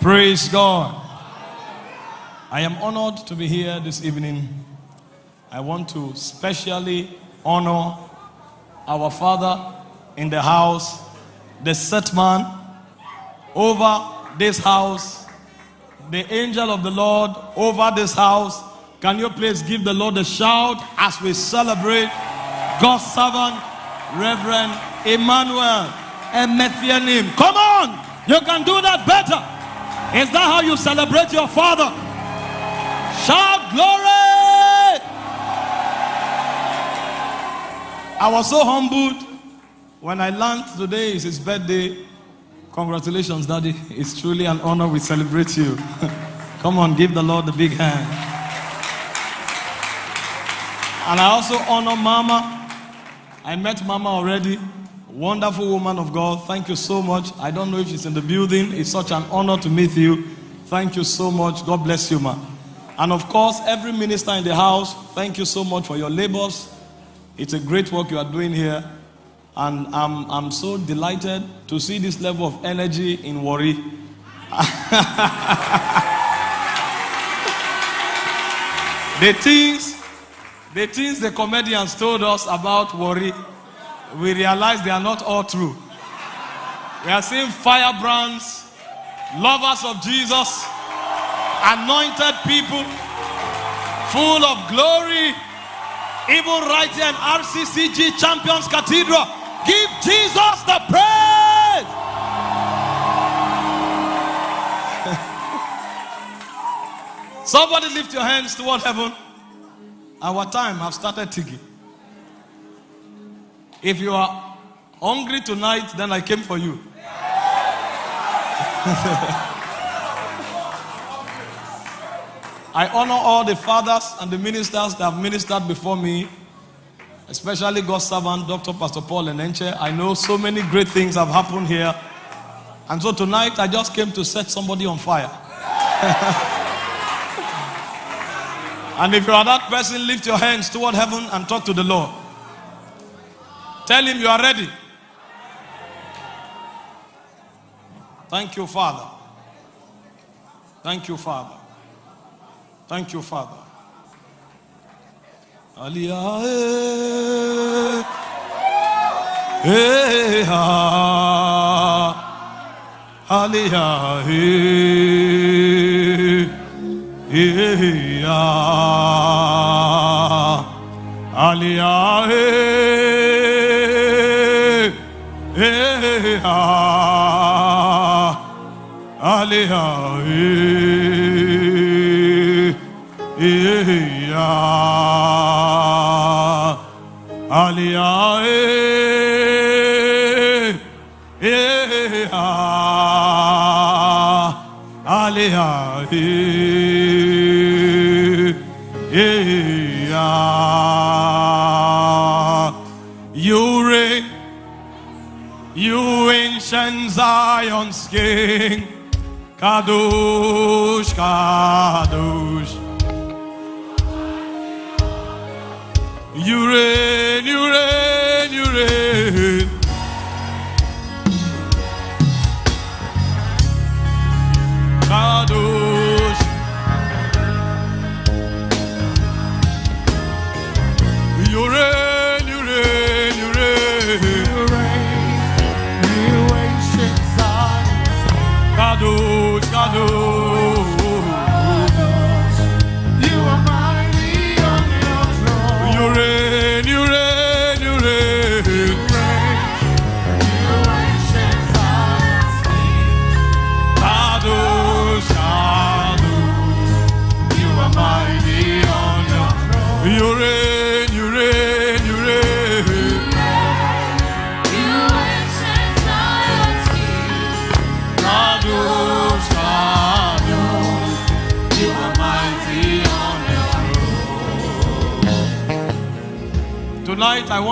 Praise God. I am honored to be here this evening. I want to specially honor our Father in the house, the set man over this house, the angel of the Lord over this house. Can you please give the Lord a shout as we celebrate God's servant, Reverend Emmanuel Emethianim? Come on, you can do that better. Is that how you celebrate your father? Shout glory! I was so humbled when I learned today is his birthday. Congratulations, Daddy. It's truly an honor. We celebrate you. Come on, give the Lord a big hand. And I also honor Mama. I met Mama already. Wonderful woman of God. Thank you so much. I don't know if she's in the building. It's such an honor to meet you. Thank you so much. God bless you, ma. And of course, every minister in the house, thank you so much for your labors. It's a great work you are doing here. And I'm, I'm so delighted to see this level of energy in Warri. the things, the things the comedians told us about Warri, we realize they are not all true. We are seeing firebrands, lovers of Jesus, anointed people, full of glory, even right here in RCCG Champions Cathedral. Give Jesus the praise. Somebody lift your hands toward heaven. Our time have started ticking. If you are hungry tonight, then I came for you. I honor all the fathers and the ministers that have ministered before me, especially God's servant, Dr. Pastor Paul Enenche. I know so many great things have happened here. And so tonight, I just came to set somebody on fire. and if you are that person, lift your hands toward heaven and talk to the Lord. Tell him you are ready. Thank you, Father. Thank you, Father. Thank you, Father. Aliyah, eh, eh, ah. Aliyah, eh, eh, ah. Aliyah, eh, eh, ah. You reign, you ancient Zion's King, Kadosh, Kadosh. You reign, you reign, you reign.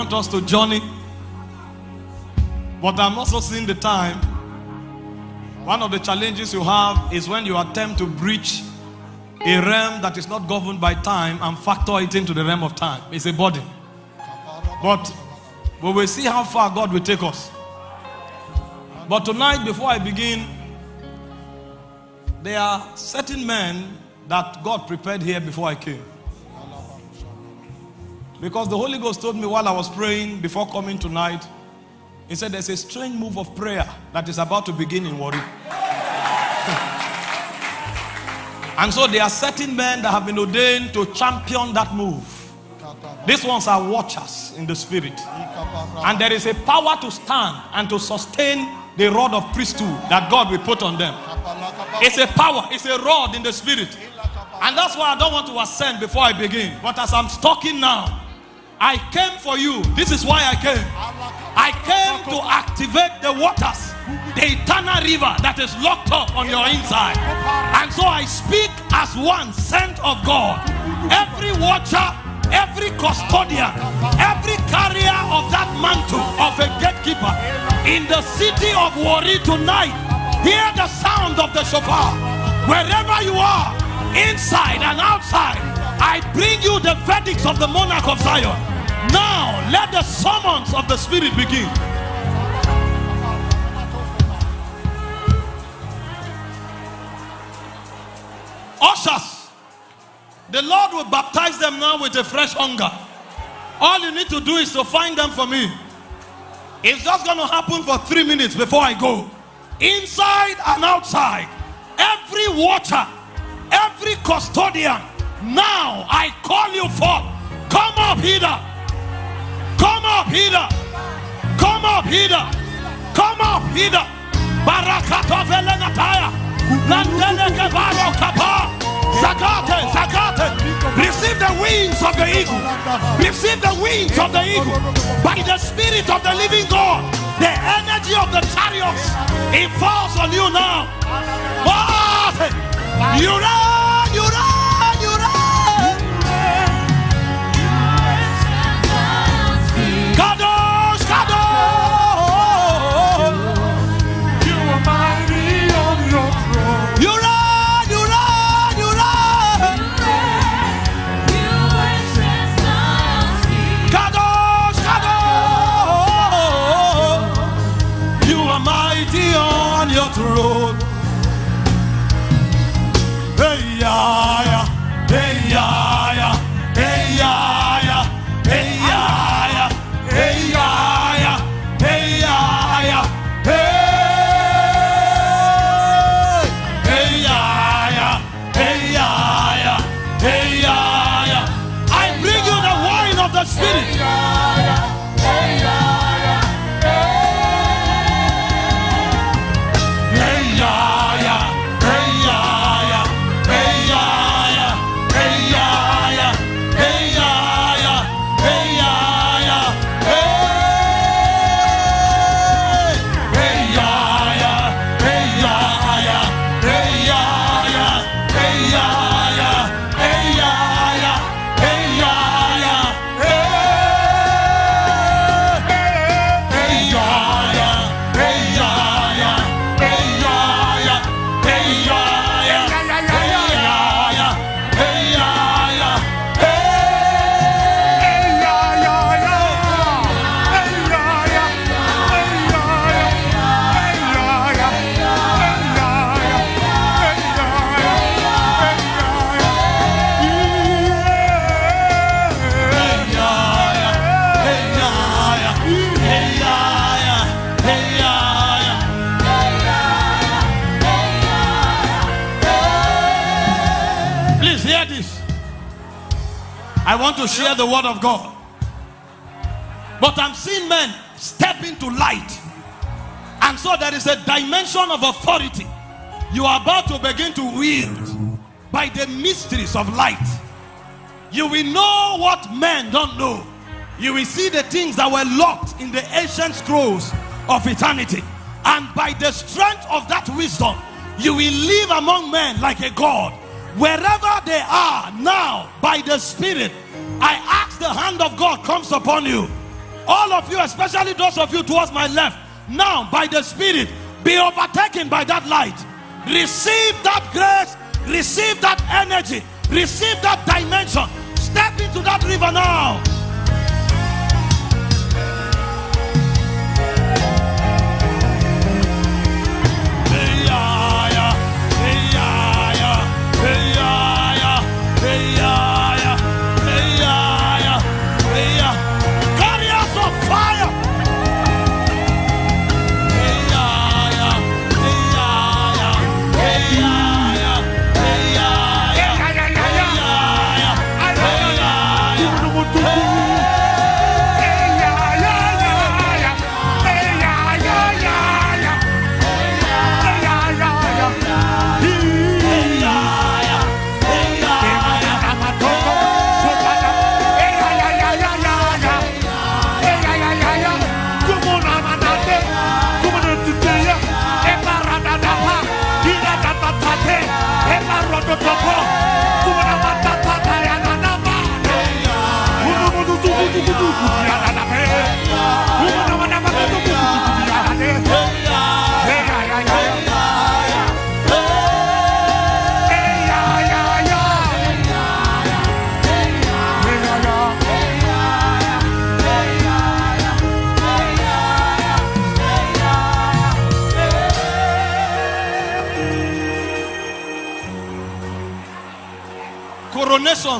Want us to journey, but I'm also seeing the time. One of the challenges you have is when you attempt to breach a realm that is not governed by time and factor it into the realm of time. It's a body. But we will see how far God will take us. But tonight, before I begin, There are certain men that God prepared here before I came. Because the Holy Ghost told me while I was praying before coming tonight, He said, There's a strange move of prayer that is about to begin in Warri. and so there are certain men that have been ordained to champion that move. These ones are watchers in the spirit. And there is a power to stand and to sustain the rod of priesthood that God will put on them. It's a power, it's a rod in the spirit. And that's why I don't want to ascend before I begin. But as I'm talking now, I came for you. This is why I came. I came to activate the waters, the eternal river that is locked up on your inside. And so I speak as one sent of God. Every watcher every custodian, every carrier of that mantle of a gatekeeper in the city of Warri tonight, hear the sound of the shofar. Wherever you are, inside and outside, I bring you the verdicts of the monarch of Zion. Now, let the summons of the Spirit begin. Ushers. The Lord will baptize them now with a fresh hunger. All you need to do is to find them for me. It's just going to happen for three minutes before I go. Inside and outside, every water, every custodian, now I call you forth. Come up here. Come up here. Come up here. Come up here. Barakato velenataya. Zakate, Zakate. Receive the wings of the eagle. Receive the wings of the eagle. By the Spirit of the living God, the energy of the chariots, it falls on you now. You run, you run, to share the word of God. But I'm seeing men step into light. And so there is a dimension of authority you are about to begin to wield by the mysteries of light. You will know what men don't know. You will see the things that were locked in the ancient scrolls of eternity. And by the strength of that wisdom, you will live among men like a God. Wherever they are now, by the Spirit, I ask the hand of God comes upon you. All of you, especially those of you towards my left, now by the Spirit, be overtaken by that light. Receive that grace, receive that energy, receive that dimension. Step into that river now.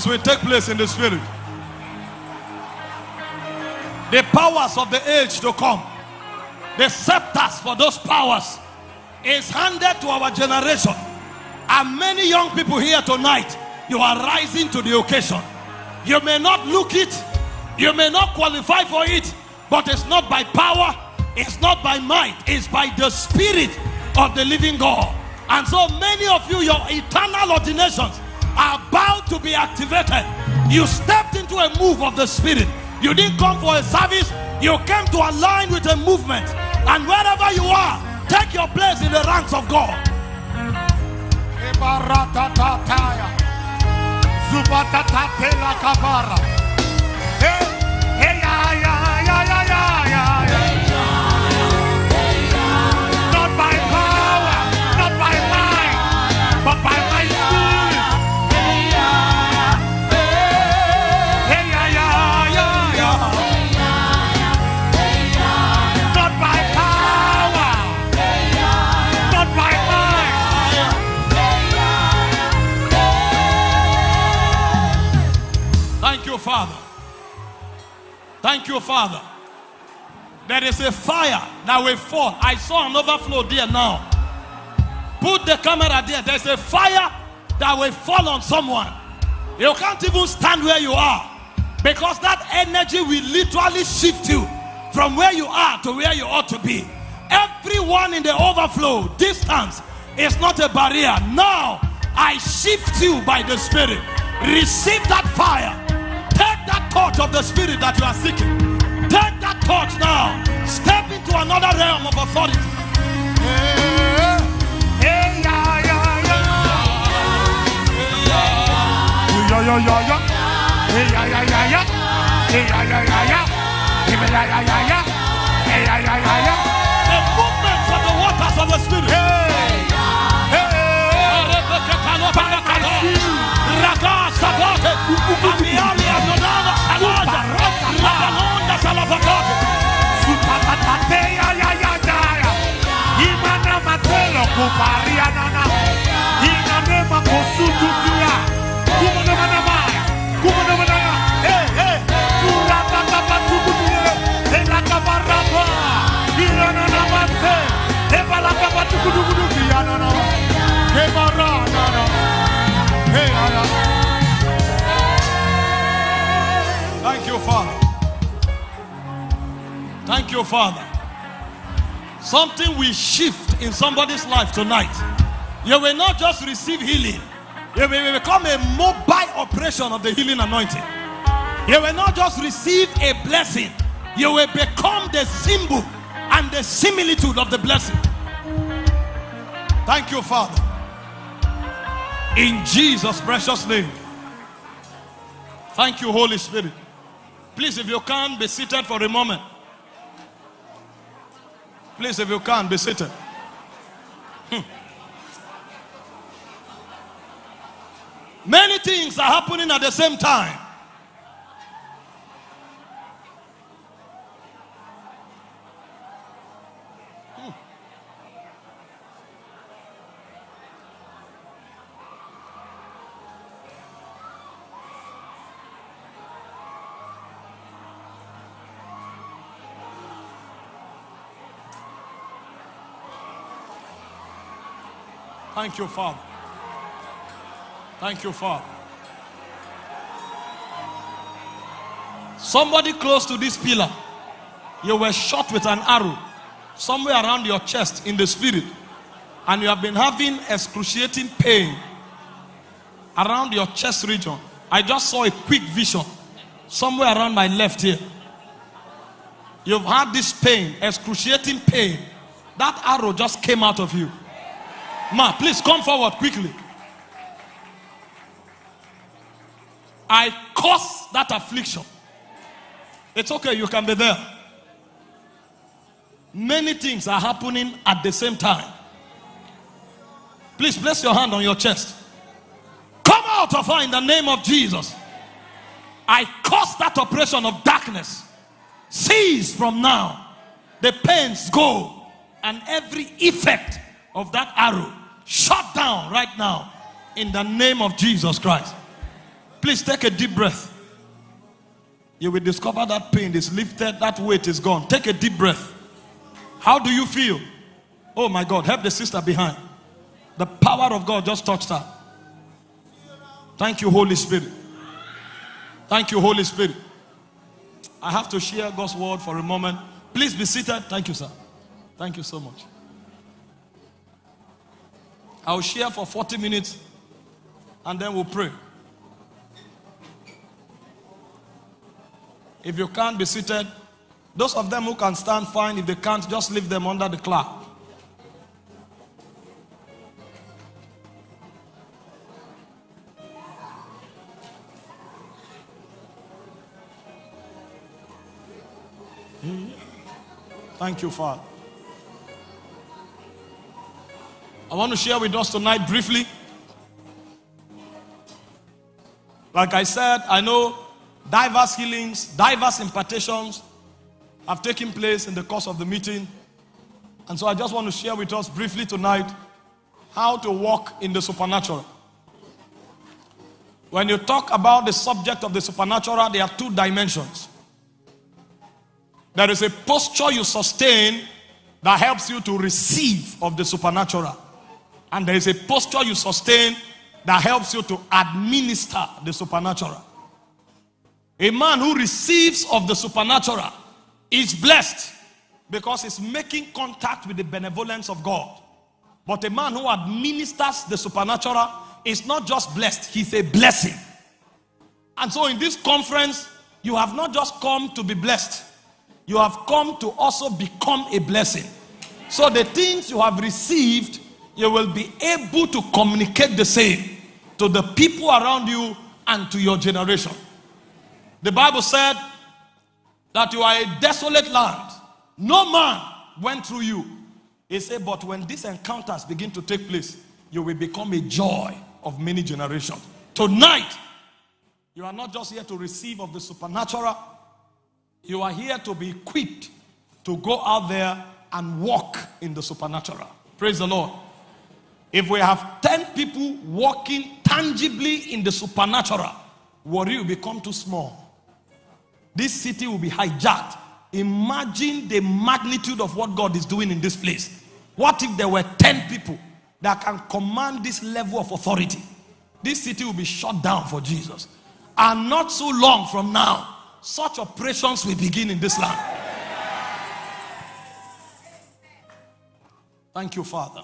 Will take place in the spirit. The powers of the age to come, the scepters for those powers is handed to our generation. And many young people here tonight, you are rising to the occasion. You may not look it, you may not qualify for it, but it's not by power, it's not by might, it's by the spirit of the living God. And so many of you, your eternal ordinations are about to be activated. You stepped into a move of the spirit. You didn't come for a service, you came to align with a movement. And wherever you are, take your place in the ranks of God. Thank you, Father. There is a fire that will fall. I saw an overflow there now. Put the camera there. There's a fire that will fall on someone. You can't even stand where you are because that energy will literally shift you from where you are to where you ought to be. Everyone in the overflow, distance is not a barrier. Now I shift you by the Spirit. Receive that fire. Touch of the Spirit that you are seeking. Take that touch now. Step into another realm of authority. Hey, ya, ya, ya. Ya, ya, ya, ya. Thank you, Father. Thank you, Father. Something will shift in somebody's life tonight. You will not just receive healing, you will become a mobile operation of the healing anointing. You will not just receive a blessing, you will become the symbol and the similitude of the blessing. Thank you, Father. In Jesus' precious name. Thank you, Holy Spirit. Please, if you can, be seated for a moment. Please, if you can, be seated. Many things are happening at the same time. Thank you, Father. Thank you, Father. Somebody close to this pillar, you were shot with an arrow somewhere around your chest in the spirit, and you have been having excruciating pain around your chest region. I just saw a quick vision somewhere around my left here. You've had this pain, excruciating pain. That arrow just came out of you. Ma, please come forward quickly. I cause that affliction. It's okay, you can be there. Many things are happening at the same time. Please place your hand on your chest. Come out of her in the name of Jesus. I cause that oppression of darkness. Cease from now. The pains go, and every effect of that arrow shut down right now in the name of Jesus Christ. Please take a deep breath. You will discover that pain is lifted, that weight is gone. Take a deep breath. How do you feel? Oh my God, help the sister behind. The power of God just touched her. Thank you, Holy Spirit. Thank you, Holy Spirit. I have to share God's word for a moment. Please be seated. Thank you, sir. Thank you so much. I'll share for 40 minutes and then we'll pray. If you can't be seated, those of them who can stand, fine. If they can't, just leave them under the cloud. Hmm? Thank you, Father. I want to share with us tonight briefly. Like I said, I know diverse healings, diverse impartations have taken place in the course of the meeting. And so I just want to share with us briefly tonight how to walk in the supernatural. When you talk about the subject of the supernatural, there are two dimensions. There is a posture you sustain that helps you to receive of the supernatural. And there is a posture you sustain that helps you to administer the supernatural. A man who receives of the supernatural is blessed because he's making contact with the benevolence of God. But a man who administers the supernatural is not just blessed, he's a blessing. And so in this conference, you have not just come to be blessed, you have come to also become a blessing. So the things you have received, you will be able to communicate the same to the people around you and to your generation. The Bible said that you are a desolate land. No man went through you. He said, but when these encounters begin to take place, you will become a joy of many generations. Tonight, you are not just here to receive of the supernatural, you are here to be equipped to go out there and walk in the supernatural. Praise the Lord. If we have 10 people walking tangibly in the supernatural, Warri will become too small. This city will be hijacked. Imagine the magnitude of what God is doing in this place. What if there were 10 people that can command this level of authority? This city will be shut down for Jesus. And not so long from now, such operations will begin in this land. Thank you, Father.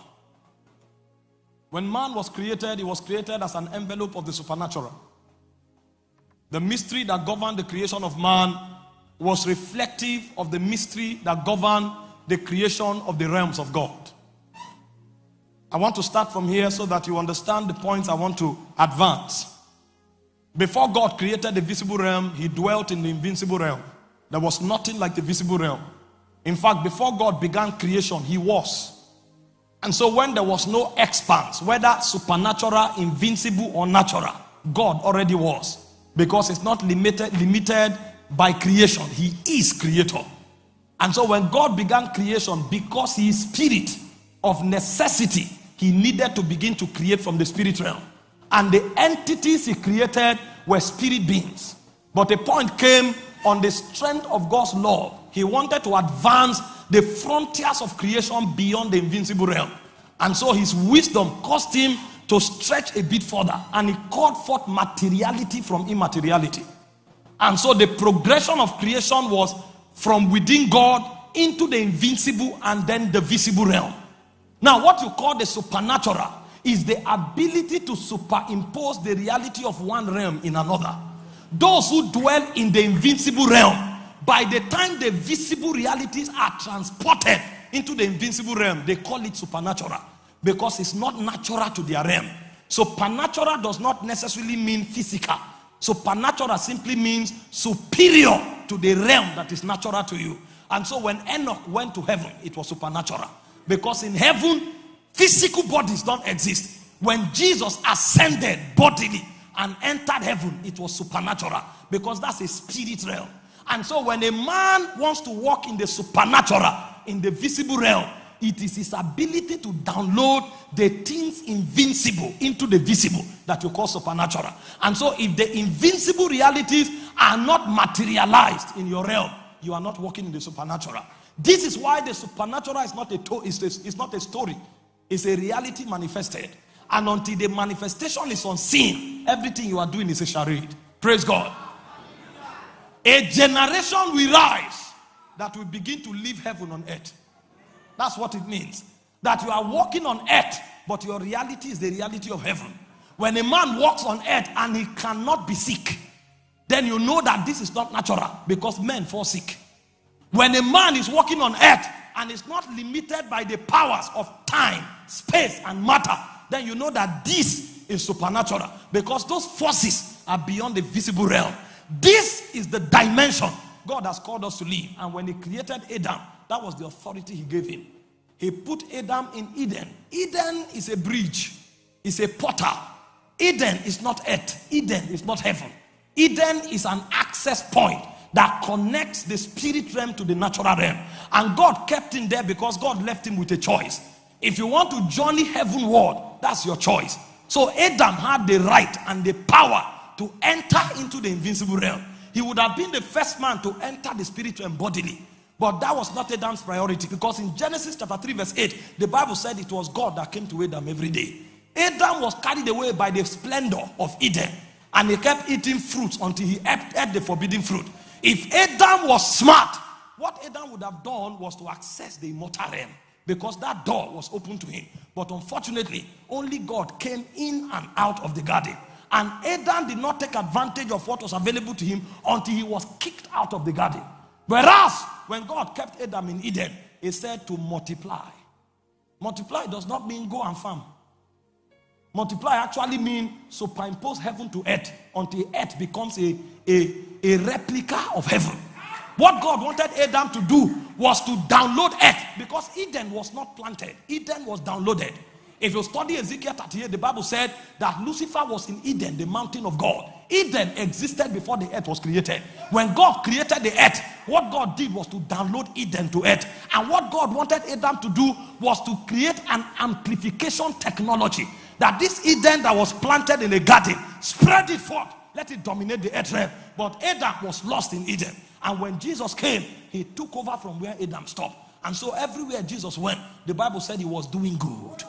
When man was created, he was created as an envelope of the supernatural. The mystery that governed the creation of man was reflective of the mystery that governed the creation of the realms of God. I want to start from here so that you understand the points I want to advance. Before God created the visible realm, he dwelt in the invincible realm. There was nothing like the visible realm. In fact, before God began creation, he was. And so when there was no expanse, whether supernatural, invincible, or natural, God already was. Because it's not limited, limited by creation. He is creator. And so when God began creation, because he is spirit of necessity, he needed to begin to create from the spirit realm. And the entities he created were spirit beings. But a point came on the strength of God's love. He wanted to advance the frontiers of creation beyond the invincible realm. And so his wisdom caused him to stretch a bit further. And he called forth materiality from immateriality. And so the progression of creation was from within God into the invincible and then the visible realm. Now, what you call the supernatural is the ability to superimpose the reality of one realm in another. Those who dwell in the invincible realm, by the time the visible realities are transported into the invincible realm, they call it supernatural because it's not natural to their realm. Supernatural does not necessarily mean physical. Supernatural simply means superior to the realm that is natural to you. And so when Enoch went to heaven, it was supernatural. Because in heaven, physical bodies don't exist. When Jesus ascended bodily and entered heaven, it was supernatural. Because that's a spirit realm. And so when a man wants to walk in the supernatural, in the visible realm, it is his ability to download the things invincible into the visible that you call supernatural. And so, if the invincible realities are not materialized in your realm, you are not walking in the supernatural. This is why the supernatural is not a, to- is a, is not a story, it's a reality manifested. And until the manifestation is unseen, everything you are doing is a charade. Praise God. A generation will rise that will begin to live heaven on earth. That's what it means. That you are walking on earth, but your reality is the reality of heaven. When a man walks on earth and he cannot be sick, then you know that this is not natural because men fall sick. When a man is walking on earth and is not limited by the powers of time, space, and matter, then you know that this is supernatural because those forces are beyond the visible realm. This is the dimension God has called us to live. And when He created Adam, that was the authority He gave him. He put Adam in Eden. Eden is a bridge, it's a portal. Eden is not earth, Eden is not heaven. Eden is an access point that connects the spirit realm to the natural realm. And God kept him there because God left him with a choice. If you want to journey heavenward, that's your choice. So Adam had the right and the power to enter into the invincible realm. He would have been the first man to enter the spirit realm bodily. But that was not Adam's priority because in Genesis chapter 3, verse 8, the Bible said it was God that came to Adam every day. Adam was carried away by the splendor of Eden and he kept eating fruits until he ate the forbidden fruit. If Adam was smart, what Adam would have done was to access the immortal realm because that door was open to him. But unfortunately, only God came in and out of the garden. And Adam did not take advantage of what was available to him until he was kicked out of the garden. Whereas, when God kept Adam in Eden, he said to multiply. Multiply does not mean go and farm. Multiply actually means superimpose heaven to earth until earth becomes a, a, a replica of heaven. What God wanted Adam to do was to download earth because Eden was not planted, Eden was downloaded. If you study Ezekiel 38, the Bible said that Lucifer was in Eden, the mountain of God. Eden existed before the earth was created. When God created the earth, what God did was to download Eden to earth. And what God wanted Adam to do was to create an amplification technology that this Eden that was planted in a garden, spread it forth, let it dominate the earth realm. But Adam was lost in Eden. And when Jesus came, he took over from where Adam stopped. And so everywhere Jesus went, the Bible said he was doing good.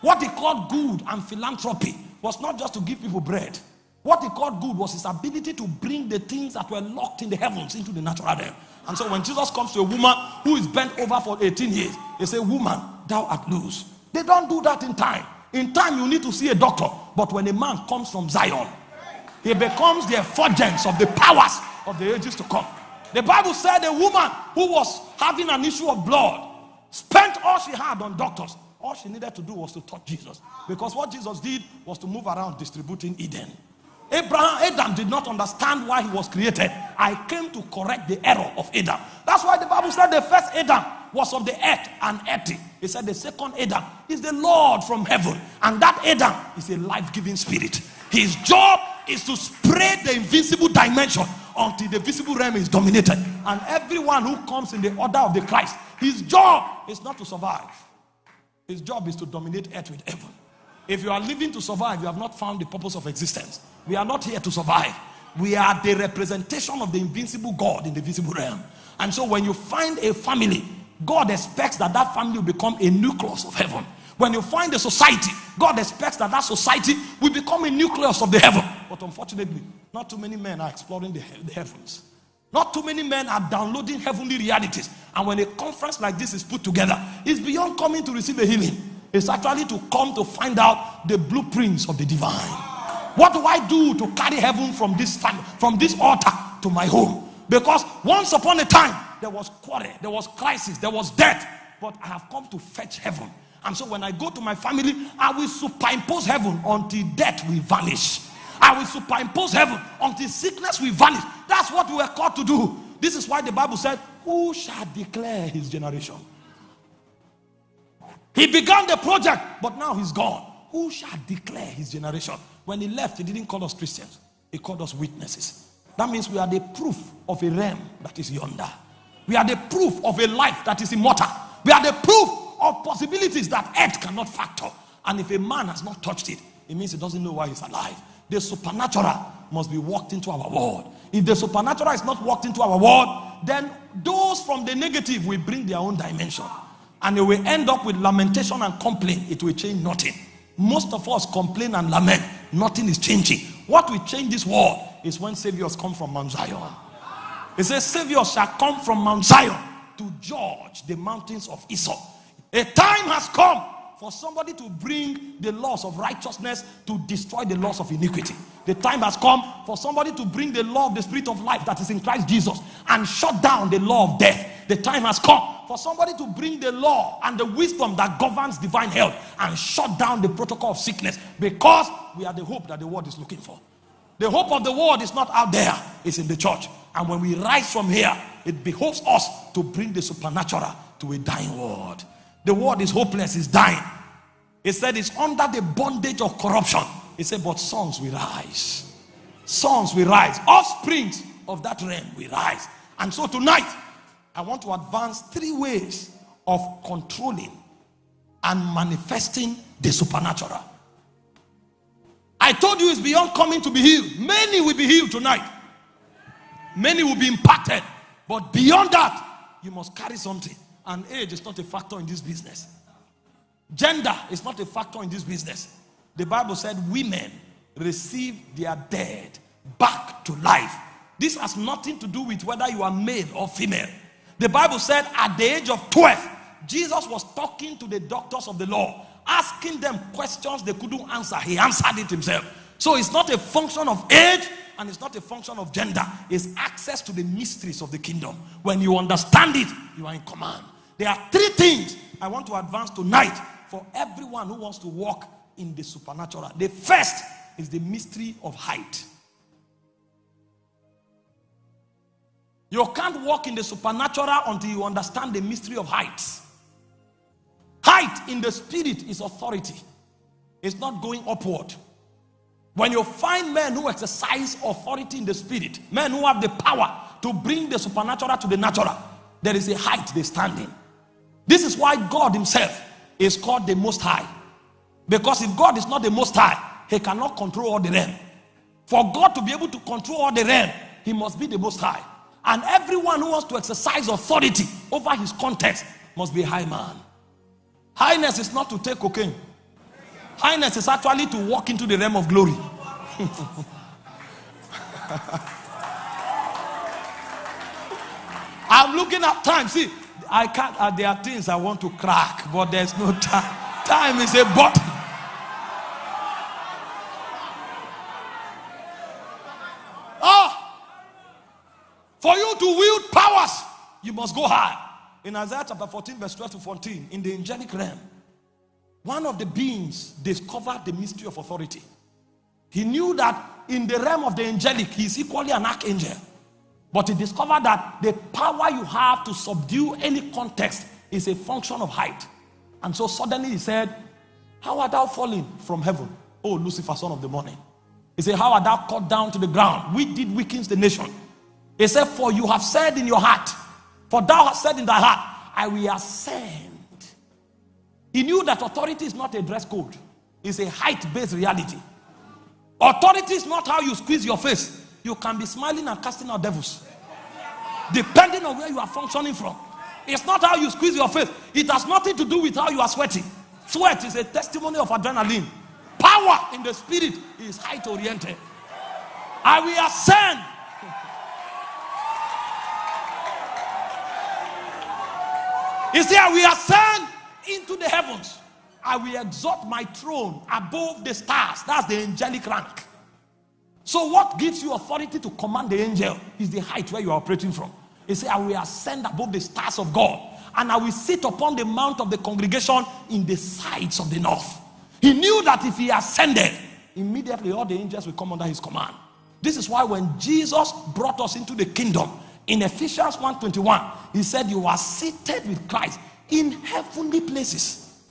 What he called good and philanthropy was not just to give people bread. What he called good was his ability to bring the things that were locked in the heavens into the natural realm. And so when Jesus comes to a woman who is bent over for 18 years, he says, Woman, thou art loose. They don't do that in time. In time, you need to see a doctor. But when a man comes from Zion, he becomes the effulgence of the powers of the ages to come. The Bible said a woman who was having an issue of blood spent all she had on doctors. All she needed to do was to touch Jesus. Because what Jesus did was to move around distributing Eden. Abraham, Adam did not understand why he was created. I came to correct the error of Adam. That's why the Bible said the first Adam was of the earth and earthy. He said the second Adam is the Lord from heaven. And that Adam is a life giving spirit. His job is to spread the invisible dimension until the visible realm is dominated. And everyone who comes in the order of the Christ, his job is not to survive. His job is to dominate earth with heaven. If you are living to survive, you have not found the purpose of existence. We are not here to survive. We are the representation of the invincible God in the visible realm. And so when you find a family, God expects that that family will become a nucleus of heaven. When you find a society, God expects that that society will become a nucleus of the heaven. But unfortunately, not too many men are exploring the, the heavens. Not too many men are downloading heavenly realities. And when a conference like this is put together, it's beyond coming to receive a healing. It's actually to come to find out the blueprints of the divine. What do I do to carry heaven from this time, from this altar to my home? Because once upon a time there was quarrel, there was crisis, there was death, but I have come to fetch heaven. And so when I go to my family, I will superimpose heaven until death will vanish. I will superimpose heaven until sickness will vanish. That's what we were called to do. This is why the Bible said, Who shall declare his generation? He began the project, but now he's gone. Who shall declare his generation? When he left, he didn't call us Christians, he called us witnesses. That means we are the proof of a realm that is yonder. We are the proof of a life that is immortal. We are the proof of possibilities that earth cannot factor. And if a man has not touched it, it means he doesn't know why he's alive. The supernatural must be walked into our world. If the supernatural is not walked into our world, then those from the negative will bring their own dimension. And it will end up with lamentation and complaint. It will change nothing. Most of us complain and lament. Nothing is changing. What will change this world is when saviors come from Mount Zion. It says, Saviors shall come from Mount Zion to judge the mountains of Esau. A time has come for somebody to bring the laws of righteousness to destroy the laws of iniquity. The time has come for somebody to bring the law of the spirit of life that is in Christ Jesus and shut down the law of death. The time has come for somebody to bring the law and the wisdom that governs divine health and shut down the protocol of sickness because we are the hope that the world is looking for. The hope of the world is not out there, it's in the church. And when we rise from here, it behoves us to bring the supernatural to a dying world. The world is hopeless, it's dying. He said it's under the bondage of corruption. He said, but sons will rise. Sons will rise. Offsprings of that realm will rise. And so tonight, I want to advance three ways of controlling and manifesting the supernatural. I told you it's beyond coming to be healed. Many will be healed tonight. Many will be impacted. But beyond that, you must carry something. And age is not a factor in this business. Gender is not a factor in this business. The Bible said women receive their dead back to life. This has nothing to do with whether you are male or female. The Bible said at the age of 12, Jesus was talking to the doctors of the law, asking them questions they couldn't answer. He answered it himself. So it's not a function of age and it's not a function of gender. It's access to the mysteries of the kingdom. When you understand it, you are in command. There are three things I want to advance tonight for everyone who wants to walk in the supernatural. The first is the mystery of height. You can't walk in the supernatural until you understand the mystery of height. Height in the spirit is authority, it's not going upward. When you find men who exercise authority in the spirit, men who have the power to bring the supernatural to the natural, there is a height they stand in. This is why God Himself is called the Most High. Because if God is not the Most High, He cannot control all the realm. For God to be able to control all the realm, He must be the Most High. And everyone who wants to exercise authority over His context must be a high man. Highness is not to take cocaine. Highness is actually to walk into the realm of glory. I'm looking at time. See, I can't, uh, there are things I want to crack, but there's no time. Time is a button. Oh, for you to wield powers, you must go high. In Isaiah chapter 14, verse 12 to 14, in the angelic realm, one of the beings discovered the mystery of authority. He knew that in the realm of the angelic, he is equally an archangel. But he discovered that the power you have to subdue any context is a function of height. And so suddenly he said, How art thou fallen from heaven, O Lucifer, son of the morning? He said, How art thou cut down to the ground? We did weaken the nation. He said, For you have said in your heart, for thou hast said in thy heart, I will ascend. He knew that authority is not a dress code, it's a height based reality. Authority is not how you squeeze your face, you can be smiling and casting out devils. Depending on where you are functioning from. It's not how you squeeze your face. It has nothing to do with how you are sweating. Sweat is a testimony of adrenaline. Power in the spirit is height oriented. I will ascend. He said, I will ascend into the heavens. I will exalt my throne above the stars. That's the angelic rank. So, what gives you authority to command the angel is the height where you are operating from. He said, I will ascend above the stars of God, and I will sit upon the mount of the congregation in the sides of the north. He knew that if he ascended, immediately all the angels will come under his command. This is why when Jesus brought us into the kingdom in Ephesians 1:21, he said, You are seated with Christ in heavenly places.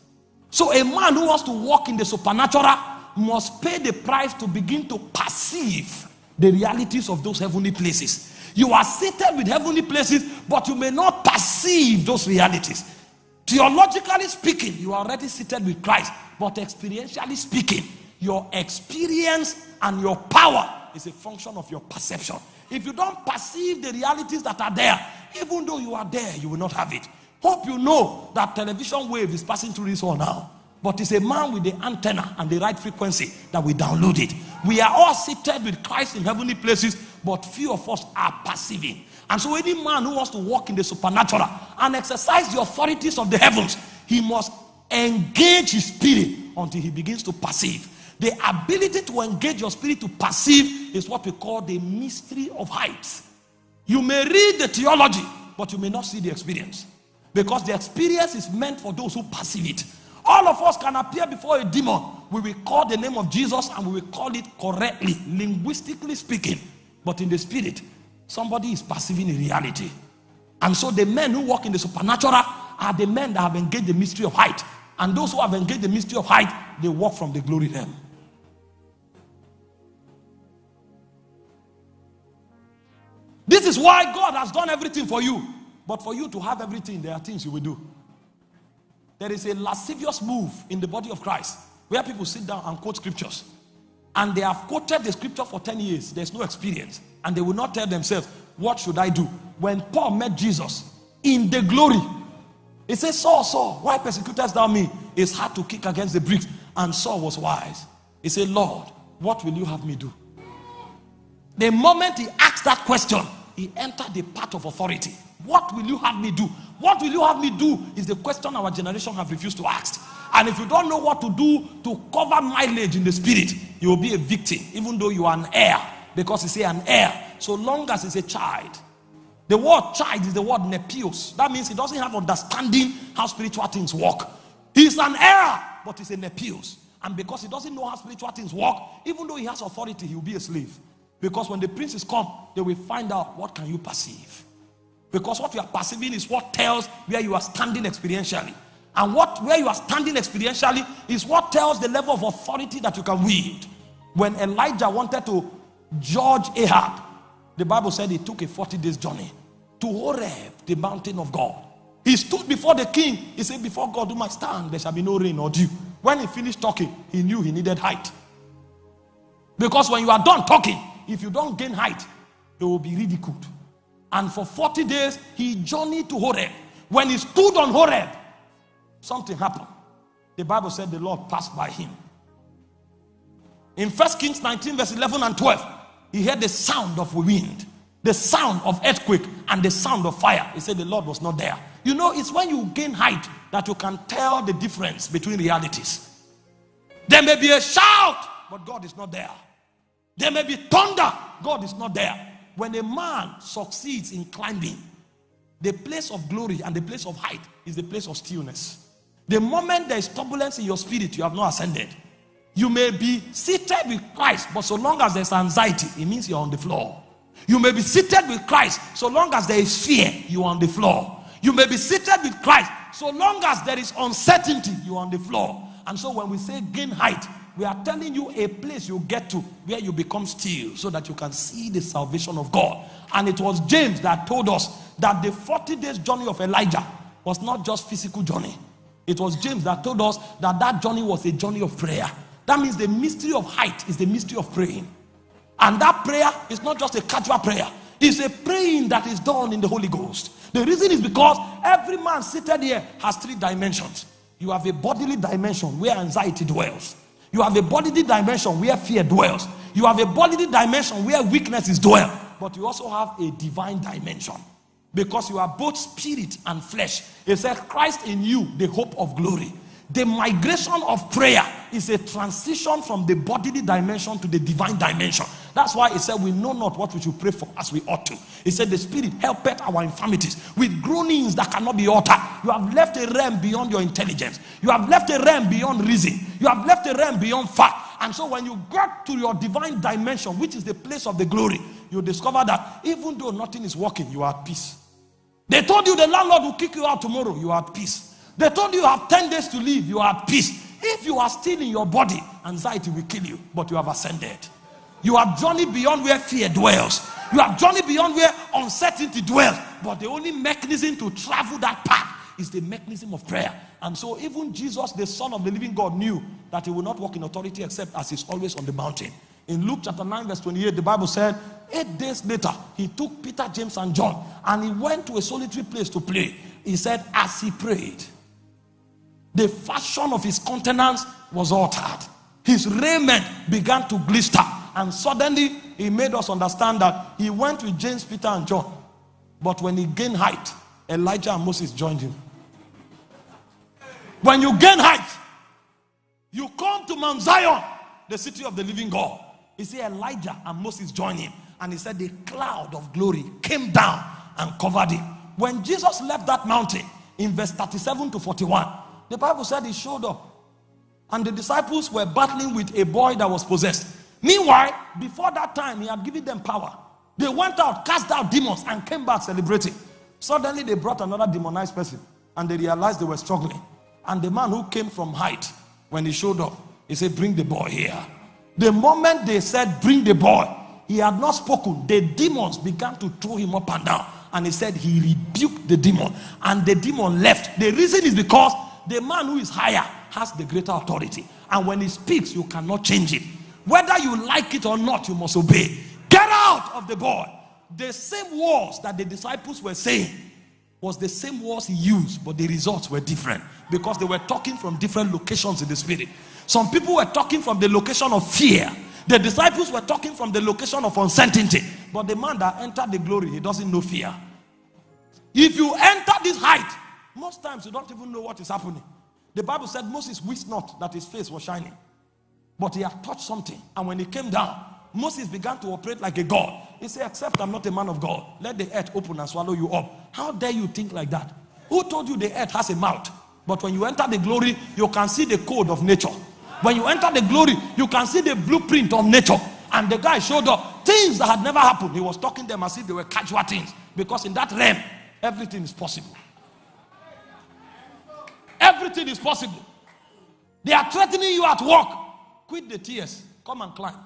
So, a man who wants to walk in the supernatural must pay the price to begin to perceive the realities of those heavenly places. You are seated with heavenly places, but you may not perceive those realities. Theologically speaking, you are already seated with Christ, but experientially speaking, your experience and your power is a function of your perception. If you don't perceive the realities that are there, even though you are there, you will not have it. Hope you know that television wave is passing through this hall now. But it's a man with the antenna and the right frequency that we download it. We are all seated with Christ in heavenly places, but few of us are perceiving. And so, any man who wants to walk in the supernatural and exercise the authorities of the heavens, he must engage his spirit until he begins to perceive. The ability to engage your spirit to perceive is what we call the mystery of heights. You may read the theology, but you may not see the experience. Because the experience is meant for those who perceive it. All of us can appear before a demon. We will call the name of Jesus and we will call it correctly, linguistically speaking. But in the spirit, somebody is perceiving a reality. And so the men who walk in the supernatural are the men that have engaged the mystery of height. And those who have engaged the mystery of height, they walk from the glory realm. This is why God has done everything for you. But for you to have everything, there are things you will do. There is a lascivious move in the body of Christ where people sit down and quote scriptures. And they have quoted the scripture for 10 years. There's no experience. And they will not tell themselves, What should I do? When Paul met Jesus in the glory, he said, Saul, Saul, why persecutest thou me? It's hard to kick against the bricks. And Saul was wise. He said, Lord, what will you have me do? The moment he asked that question, he entered the path of authority. What will you have me do? What will you have me do? Is the question our generation have refused to ask. And if you don't know what to do to cover mileage in the spirit, you will be a victim, even though you are an heir, because it's an heir. So long as it's a child. The word child is the word nepios. That means he doesn't have understanding how spiritual things work. He's an heir, but he's a nepios. And because he doesn't know how spiritual things work, even though he has authority, he will be a slave. Because when the princes come, they will find out what can you perceive. Because what you are perceiving is what tells where you are standing experientially. And what where you are standing experientially is what tells the level of authority that you can wield. When Elijah wanted to judge Ahab, the Bible said he took a 40 days journey to Horeb, the mountain of God. He stood before the king. He said, Before God do my stand, there shall be no rain or dew. When he finished talking, he knew he needed height. Because when you are done talking, if you don't gain height, it will be ridiculed. And for 40 days, he journeyed to Horeb. When he stood on Horeb, something happened. The Bible said the Lord passed by him. In 1 Kings 19, verse 11 and 12, he heard the sound of wind, the sound of earthquake, and the sound of fire. He said the Lord was not there. You know, it's when you gain height that you can tell the difference between realities. There may be a shout, but God is not there. There may be thunder, God is not there. When a man succeeds in climbing, the place of glory and the place of height is the place of stillness. The moment there is turbulence in your spirit, you have not ascended. You may be seated with Christ, but so long as there's anxiety, it means you're on the floor. You may be seated with Christ, so long as there is fear, you are on the floor. You may be seated with Christ, so long as there is uncertainty, you are on the floor. And so when we say gain height, we are telling you a place you get to where you become still so that you can see the salvation of God. And it was James that told us that the 40 days journey of Elijah was not just physical journey. It was James that told us that that journey was a journey of prayer. That means the mystery of height is the mystery of praying. And that prayer is not just a casual prayer. It's a praying that is done in the Holy Ghost. The reason is because every man seated here has three dimensions. You have a bodily dimension where anxiety dwells. You have a bodily dimension where fear dwells. You have a bodily dimension where weakness is dwell. But you also have a divine dimension. Because you are both spirit and flesh. It says Christ in you, the hope of glory. The migration of prayer is a transition from the bodily dimension to the divine dimension. That's why he said, We know not what we should pray for as we ought to. He said, The Spirit helpeth our infirmities with groanings that cannot be uttered. You have left a realm beyond your intelligence, you have left a realm beyond reason, you have left a realm beyond fact. And so, when you get to your divine dimension, which is the place of the glory, you discover that even though nothing is working, you are at peace. They told you the landlord will kick you out tomorrow, you are at peace. They told you you have 10 days to live, you are at peace. If you are still in your body, anxiety will kill you, but you have ascended. You have journeyed beyond where fear dwells. You have journeyed beyond where uncertainty dwells. But the only mechanism to travel that path is the mechanism of prayer. And so, even Jesus, the Son of the living God, knew that he would not walk in authority except as he's always on the mountain. In Luke chapter 9, verse 28, the Bible said, Eight days later, he took Peter, James, and John and he went to a solitary place to pray. He said, As he prayed, the fashion of his countenance was altered. His raiment began to glister. And suddenly, he made us understand that he went with James, Peter, and John. But when he gained height, Elijah and Moses joined him. When you gain height, you come to Mount Zion, the city of the living God. He said Elijah and Moses joined him. And he said the cloud of glory came down and covered him. When Jesus left that mountain in verse 37 to 41, the Bible said he showed up. And the disciples were battling with a boy that was possessed. Meanwhile, before that time, he had given them power. They went out, cast out demons, and came back celebrating. Suddenly, they brought another demonized person, and they realized they were struggling. And the man who came from height, when he showed up, he said, Bring the boy here. The moment they said, Bring the boy, he had not spoken. The demons began to throw him up and down. And he said, He rebuked the demon, and the demon left. The reason is because the man who is higher has the greater authority. And when he speaks, you cannot change it. Whether you like it or not, you must obey. Get out of the boy. The same words that the disciples were saying was the same words he used, but the results were different because they were talking from different locations in the spirit. Some people were talking from the location of fear. The disciples were talking from the location of uncertainty. But the man that entered the glory, he doesn't know fear. If you enter this height, most times you don't even know what is happening. The Bible said Moses wished not that his face was shining, but he had touched something. And when he came down, Moses began to operate like a god. He said, Except I'm not a man of God, let the earth open and swallow you up. How dare you think like that? Who told you the earth has a mouth? But when you enter the glory, you can see the code of nature. When you enter the glory, you can see the blueprint of nature. And the guy showed up things that had never happened. He was talking them as if they were casual things. Because in that realm, everything is possible. Everything is possible. They are threatening you at work. Quit the tears. Come and climb.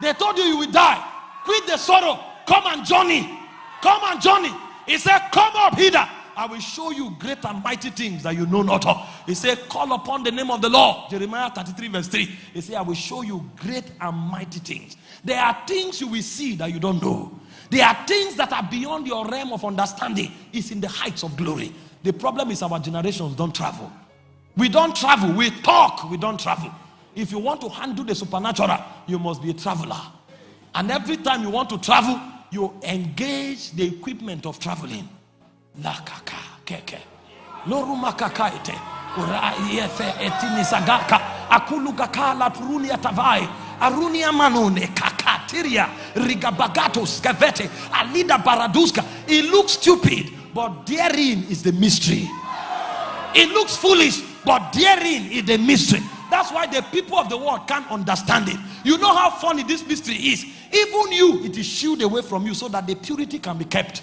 They told you you will die. Quit the sorrow. Come and journey. Come and journey. He said, Come up hither. I will show you great and mighty things that you know not of. He said, Call upon the name of the Lord. Jeremiah 33, verse 3. He said, I will show you great and mighty things. There are things you will see that you don't know. There are things that are beyond your realm of understanding. It's in the heights of glory. The problem is our generations don't travel. We don't travel. We talk. We don't travel. If you want to handle the supernatural, you must be a traveler. And every time you want to travel, you engage the equipment of traveling. Keke. La prunia tavai. Arunia manone kakatiria. Rigabagatos skavete. Alida baraduska. It looks stupid, but therein is the mystery. It looks foolish, but therein is the mystery. That's why the people of the world can't understand it. You know how funny this mystery is. Even you, it is shielded away from you so that the purity can be kept.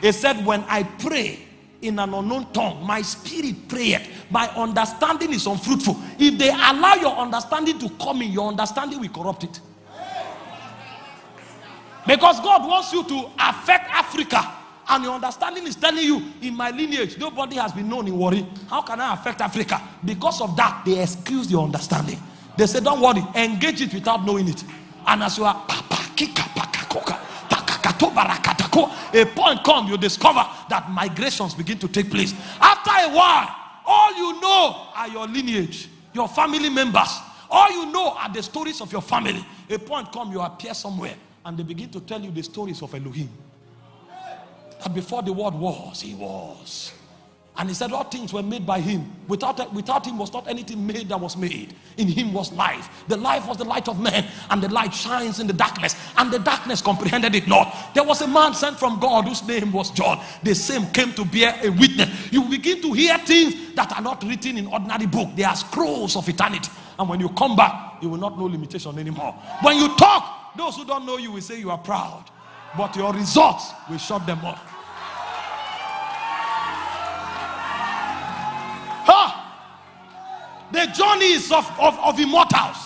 He said, When I pray in an unknown tongue, my spirit prayeth. My understanding is unfruitful. If they allow your understanding to come in, your understanding will corrupt it. Because God wants you to affect Africa. And your understanding is telling you, in my lineage, nobody has been known in Warri. How can I affect Africa? Because of that, they excuse your understanding. They say, Don't worry, engage it without knowing it. And as you are, a point comes, you discover that migrations begin to take place. After a while, all you know are your lineage, your family members. All you know are the stories of your family. A point comes, you appear somewhere, and they begin to tell you the stories of Elohim. That before the world was, he was. And he said, All things were made by him. Without, without him was not anything made that was made. In him was life. The life was the light of men, and the light shines in the darkness, and the darkness comprehended it not. There was a man sent from God whose name was John. The same came to bear a witness. You begin to hear things that are not written in ordinary book. They are scrolls of eternity. And when you come back, you will not know limitation anymore. When you talk, those who don't know you will say you are proud, but your results will shut them up. The journeys of, of, of immortals.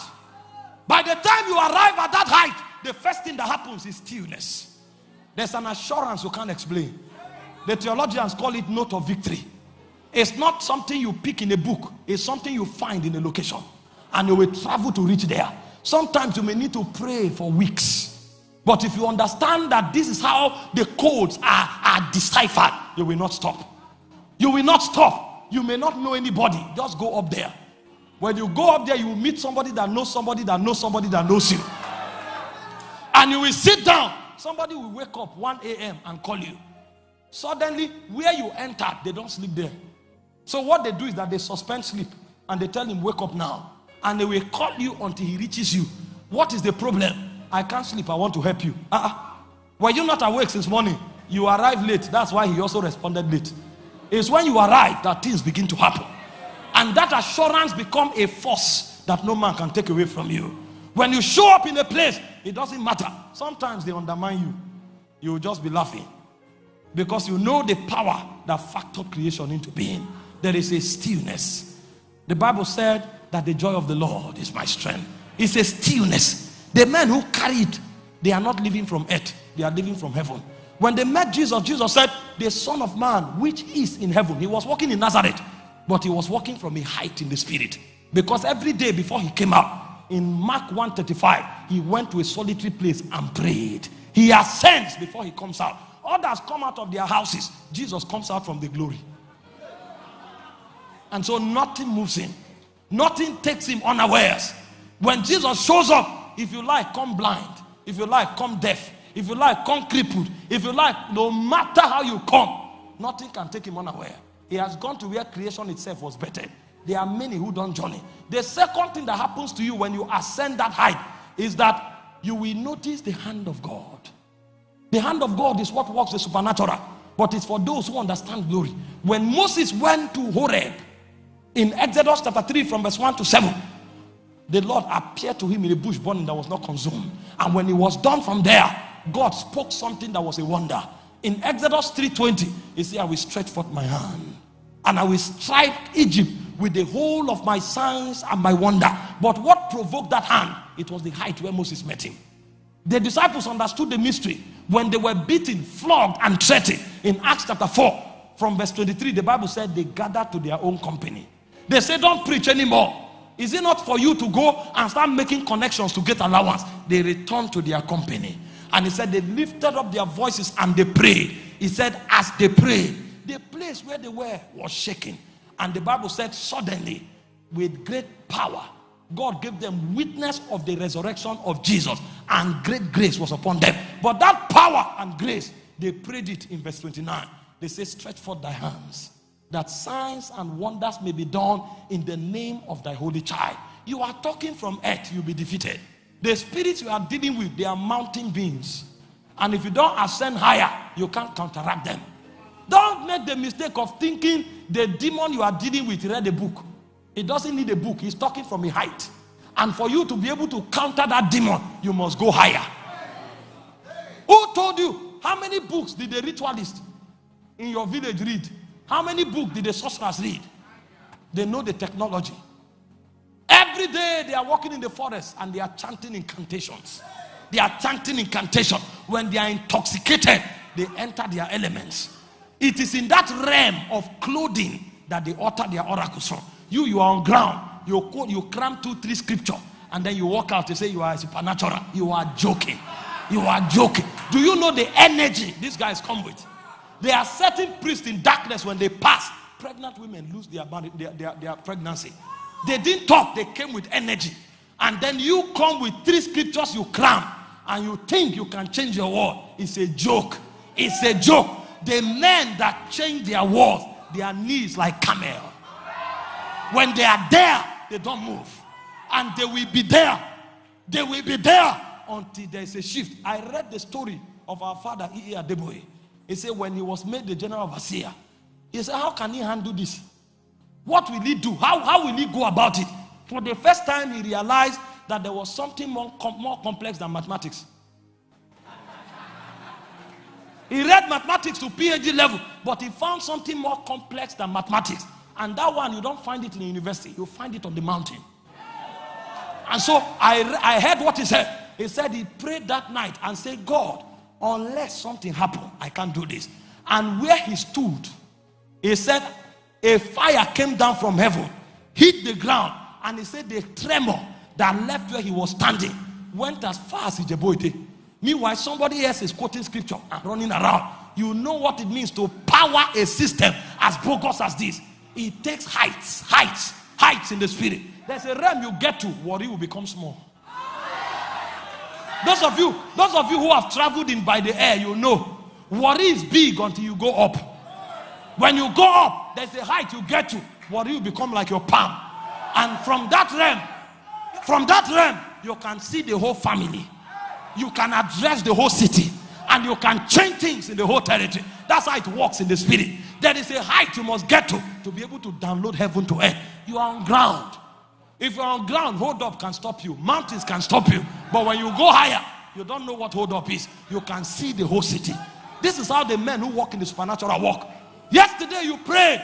By the time you arrive at that height, the first thing that happens is stillness. There's an assurance you can't explain. The theologians call it note of victory. It's not something you pick in a book, it's something you find in a location. And you will travel to reach there. Sometimes you may need to pray for weeks. But if you understand that this is how the codes are, are deciphered, you will not stop. You will not stop. You may not know anybody. Just go up there. When you go up there, you will meet somebody that knows somebody that knows somebody that knows you. And you will sit down. Somebody will wake up 1 a.m. and call you. Suddenly, where you entered, they don't sleep there. So what they do is that they suspend sleep and they tell him, wake up now. And they will call you until he reaches you. What is the problem? I can't sleep. I want to help you. Uh-uh. Were you not awake since morning? You arrived late. That's why he also responded late. It's when you arrive that things begin to happen. And that assurance become a force that no man can take away from you. When you show up in a place, it doesn't matter. Sometimes they undermine you. You will just be laughing. Because you know the power that factored creation into being. There is a stillness. The Bible said that the joy of the Lord is my strength. It's a stillness. The men who carried, they are not living from earth, they are living from heaven. When they met Jesus, Jesus said, The Son of Man, which is in heaven. He was walking in Nazareth, but he was walking from a height in the spirit. Because every day before he came out, in Mark 135, he went to a solitary place and prayed. He ascends before he comes out. Others come out of their houses. Jesus comes out from the glory. And so nothing moves him, nothing takes him unawares. When Jesus shows up, if you like, come blind. If you like, come deaf. If you like, come crippled. If you like, no matter how you come, nothing can take him unaware. He has gone to where creation itself was better. There are many who don't journey. The second thing that happens to you when you ascend that height is that you will notice the hand of God. The hand of God is what works the supernatural, but it's for those who understand glory. When Moses went to Horeb in Exodus chapter 3 from verse 1 to 7, the Lord appeared to him in a bush burning that was not consumed. And when he was done from there, God spoke something that was a wonder. In Exodus 3:20, he said, I will stretch forth my hand and I will strike Egypt with the whole of my signs and my wonder. But what provoked that hand? It was the height where Moses met him. The disciples understood the mystery when they were beaten, flogged, and threatened. In Acts chapter 4, from verse 23, the Bible said they gathered to their own company. They said, Don't preach anymore. Is it not for you to go and start making connections to get allowance? They returned to their company. And he said, They lifted up their voices and they prayed. He said, As they prayed, the place where they were was shaking. And the Bible said, Suddenly, with great power, God gave them witness of the resurrection of Jesus, and great grace was upon them. But that power and grace, they prayed it in verse 29. They say, Stretch forth thy hands, that signs and wonders may be done in the name of thy holy child. You are talking from earth, you'll be defeated. The spirits you are dealing with, they are mountain beings. And if you don't ascend higher, you can't counteract them. Don't make the mistake of thinking the demon you are dealing with read a book. It doesn't need a book, he's talking from a height. And for you to be able to counter that demon, you must go higher. Who told you? How many books did the ritualist in your village read? How many books did the sorcerers read? They know the technology. Every day they are walking in the forest and they are chanting incantations. They are chanting incantation. When they are intoxicated, they enter their elements. It is in that realm of clothing that they utter their oracles from. You, you are on ground. You quote, you cram two, three scripture, and then you walk out. You say you are supernatural. You are joking. You are joking. Do you know the energy these guys come with? They are certain priests in darkness when they pass. Pregnant women lose their, their, their, their pregnancy. They didn't talk, they came with energy. And then you come with three scriptures you cram and you think you can change your world. It's a joke. It's a joke. The men that change their world, their knees like camel. When they are there, they don't move. And they will be there. They will be there until there is a shift. I read the story of our father, E.A. Adeboye. He said when he was made the general of overseer, he said, how can he handle this? What will he do? How, how will he go about it? For the first time, he realized that there was something more, com more complex than mathematics. He read mathematics to PhD level, but he found something more complex than mathematics. And that one, you don't find it in the university, you find it on the mountain. And so I, I heard what he said. He said he prayed that night and said, God, unless something happened, I can't do this. And where he stood, he said, a fire came down from heaven, hit the ground, and he said the tremor that left where he was standing went as far as Ijebu-Ode. Meanwhile, somebody else is quoting scripture and running around. You know what it means to power a system as bogus as this. It takes heights, heights, heights in the spirit. There's a realm you get to, worry will become small. Those of you, those of you who have traveled in by the air, you know, worry is big until you go up. When you go up, there's a height you get to, worry will become like your palm. And from that realm, from that realm, you can see the whole family. You can address the whole city. And you can change things in the whole territory. That's how it works in the spirit. There is a height you must get to to be able to download heaven to earth. You are on ground. If you're on ground, hold up can stop you. Mountains can stop you. But when you go higher, you don't know what hold up is. You can see the whole city. This is how the men who walk in the supernatural walk. Yesterday you prayed.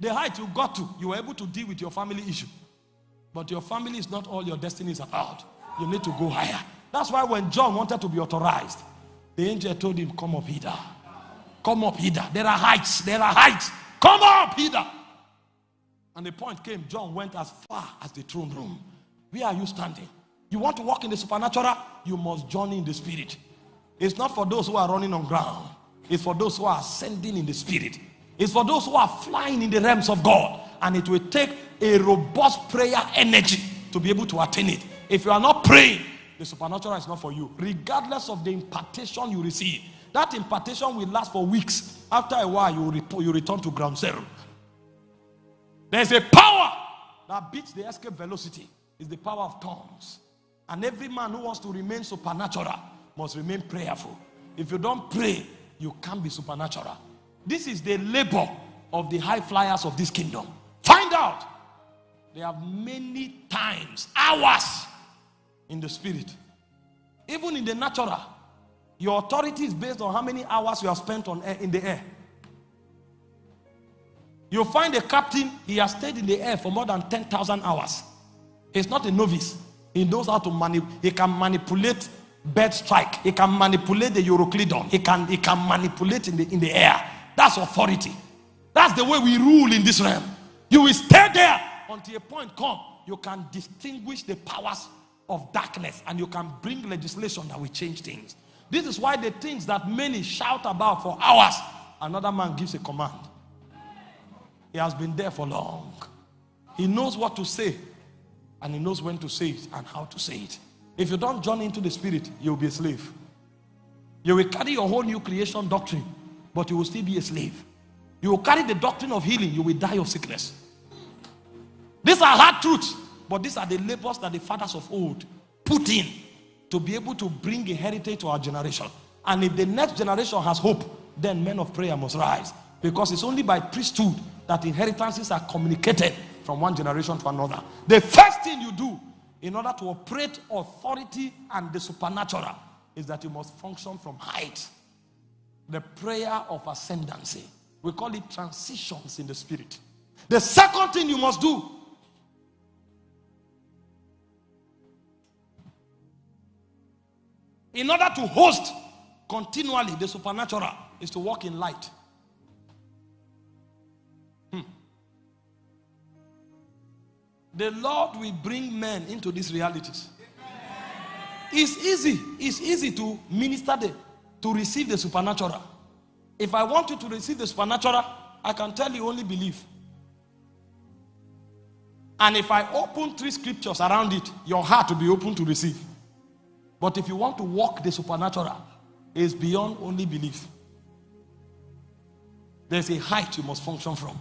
The height you got to, you were able to deal with your family issue. But your family is not all your destiny is about. You need to go higher. That's why when John wanted to be authorized, the angel told him, Come up hither. Come up hither. There are heights. There are heights. Come up hither. And the point came, John went as far as the throne room. Where are you standing? You want to walk in the supernatural? You must journey in the spirit. It's not for those who are running on ground. It's for those who are ascending in the spirit. It's for those who are flying in the realms of God. And it will take a robust prayer energy to be able to attain it. If you are not praying, the supernatural is not for you. Regardless of the impartation you receive, that impartation will last for weeks. After a while, you, re- you return to ground zero. There's a power that beats the escape velocity. It's the power of tongues. And every man who wants to remain supernatural must remain prayerful. If you don't pray, you can't be supernatural. This is the labor of the high flyers of this kingdom. Find out. They have many times, hours in the spirit. Even in the natural, your authority is based on how many hours you have spent on air, in the air. You find a captain, he has stayed in the air for more than 10,000 hours. He's not a novice. He knows how to manipulate, he can manipulate bird strike. He can manipulate the Euroclydon. He can, he can manipulate in the, in the air. That's authority. That's the way we rule in this realm. You will stay there until a point come. You can distinguish the powers of darkness and you can bring legislation that will change things. This is why the things that many shout about for hours, another man gives a command. He has been there for long. He knows what to say and he knows when to say it and how to say it. If you don't join into the spirit, you'll be a slave. You will carry your whole new creation doctrine, but you will still be a slave. You will carry the doctrine of healing, you will die of sickness. These are hard truths, but these are the labors that the fathers of old put in to be able to bring a heritage to our generation. And if the next generation has hope, then men of prayer must rise. Because it's only by priesthood that inheritances are communicated from one generation to another. The first thing you do in order to operate authority and the supernatural is that you must function from height. The prayer of ascendancy. We call it transitions in the spirit. The second thing you must do in order to host continually the supernatural is to walk in light. Hmm. The Lord will bring men into these realities. It's easy. It's easy to minister the, to receive the supernatural. If I want you to receive the supernatural, I can tell you only believe. And if I open three scriptures around it, your heart will be open to receive. But if you want to walk the supernatural, it's beyond only belief. There's a height you must function from.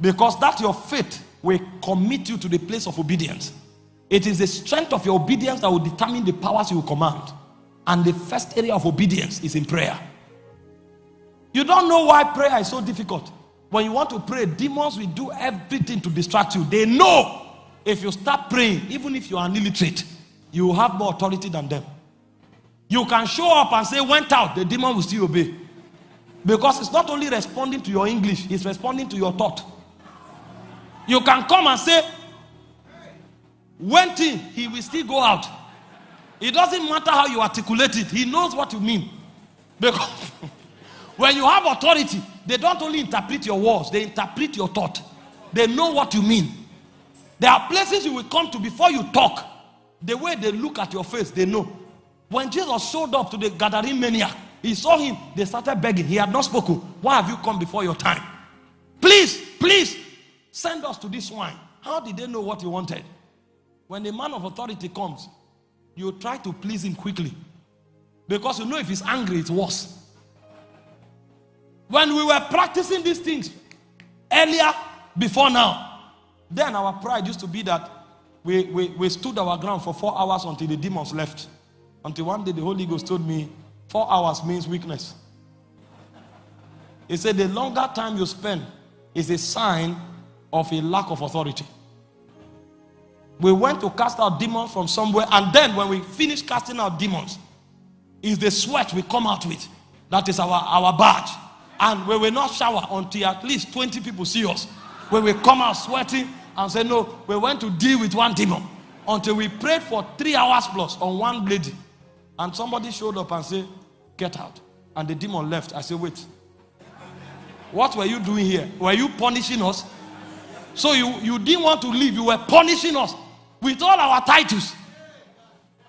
Because that your faith will commit you to the place of obedience. It is the strength of your obedience that will determine the powers you will command. And the first area of obedience is in prayer. You don't know why prayer is so difficult. When you want to pray, demons will do everything to distract you. They know if you start praying, even if you are an illiterate, you have more authority than them. You can show up and say, went out, the demon will still obey. Because it's not only responding to your English, it's responding to your thought. You can come and say, went in, he will still go out. It doesn't matter how you articulate it, he knows what you mean. Because When you have authority, they don't only interpret your words, they interpret your thought. They know what you mean. There are places you will come to before you talk. The way they look at your face, they know. When Jesus showed up to the Gadarene maniac, he saw him, they started begging. He had not spoken. Why have you come before your time? Please, please, send us to this swine. How did they know what he wanted? When the man of authority comes, you try to please him quickly. Because you know if he's angry, it's worse. When we were practicing these things earlier, before now, then our pride used to be that we, we, we stood our ground for four hours until the demons left. Until one day the Holy Ghost told me, four hours means weakness. He said, the longer time you spend is a sign of a lack of authority. We went to cast out demons from somewhere, and then when we finished casting out demons, is the sweat we come out with. That is our, our badge. And we will not shower until at least 20 people see us. When we come out sweating and say, No, we went to deal with one demon. Until we prayed for three hours plus on one lady. And somebody showed up and said, Get out. And the demon left. I said, Wait. What were you doing here? Were you punishing us? So you, you didn't want to leave. You were punishing us with all our titles.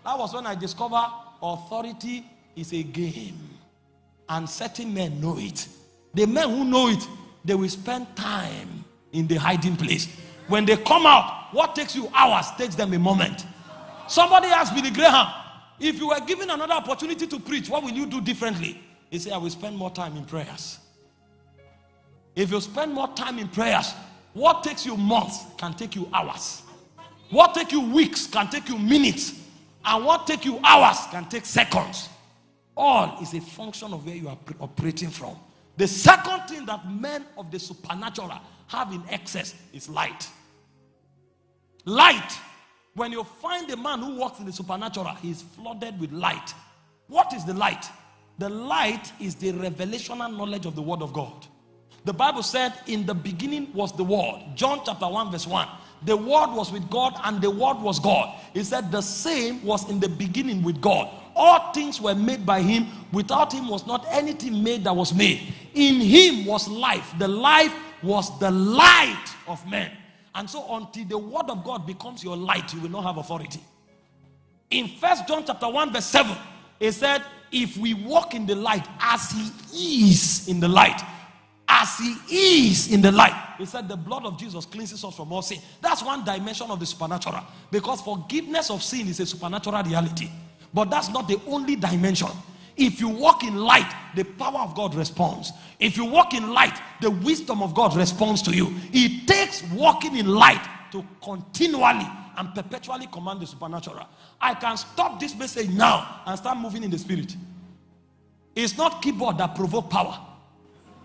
That was when I discovered authority is a game. And certain men know it. The men who know it, they will spend time in the hiding place. When they come out, what takes you hours takes them a moment. Somebody asked Billy Graham, if you were given another opportunity to preach, what will you do differently? He said, I will spend more time in prayers. If you spend more time in prayers, what takes you months can take you hours. What take you weeks can take you minutes. And what take you hours can take seconds. All is a function of where you are operating from. The second thing that men of the supernatural have in excess is light. Light. When you find a man who walks in the supernatural, he is flooded with light. What is the light? The light is the revelational knowledge of the Word of God. The Bible said, In the beginning was the Word. John chapter 1, verse 1. The Word was with God, and the Word was God. He said, The same was in the beginning with God. All things were made by Him. Without Him was not anything made that was made. In Him was life. The life was the light of men. And so, until the Word of God becomes your light, you will not have authority. In First John chapter 1, verse 7, it said, If we walk in the light as He is in the light, as he is in the light. He said the blood of Jesus cleanses us from all sin. That's one dimension of the supernatural. Because forgiveness of sin is a supernatural reality. But that's not the only dimension. If you walk in light, the power of God responds. If you walk in light, the wisdom of God responds to you. It takes walking in light to continually and perpetually command the supernatural. I can stop this message now and start moving in the spirit. It's not keyboard that provoke power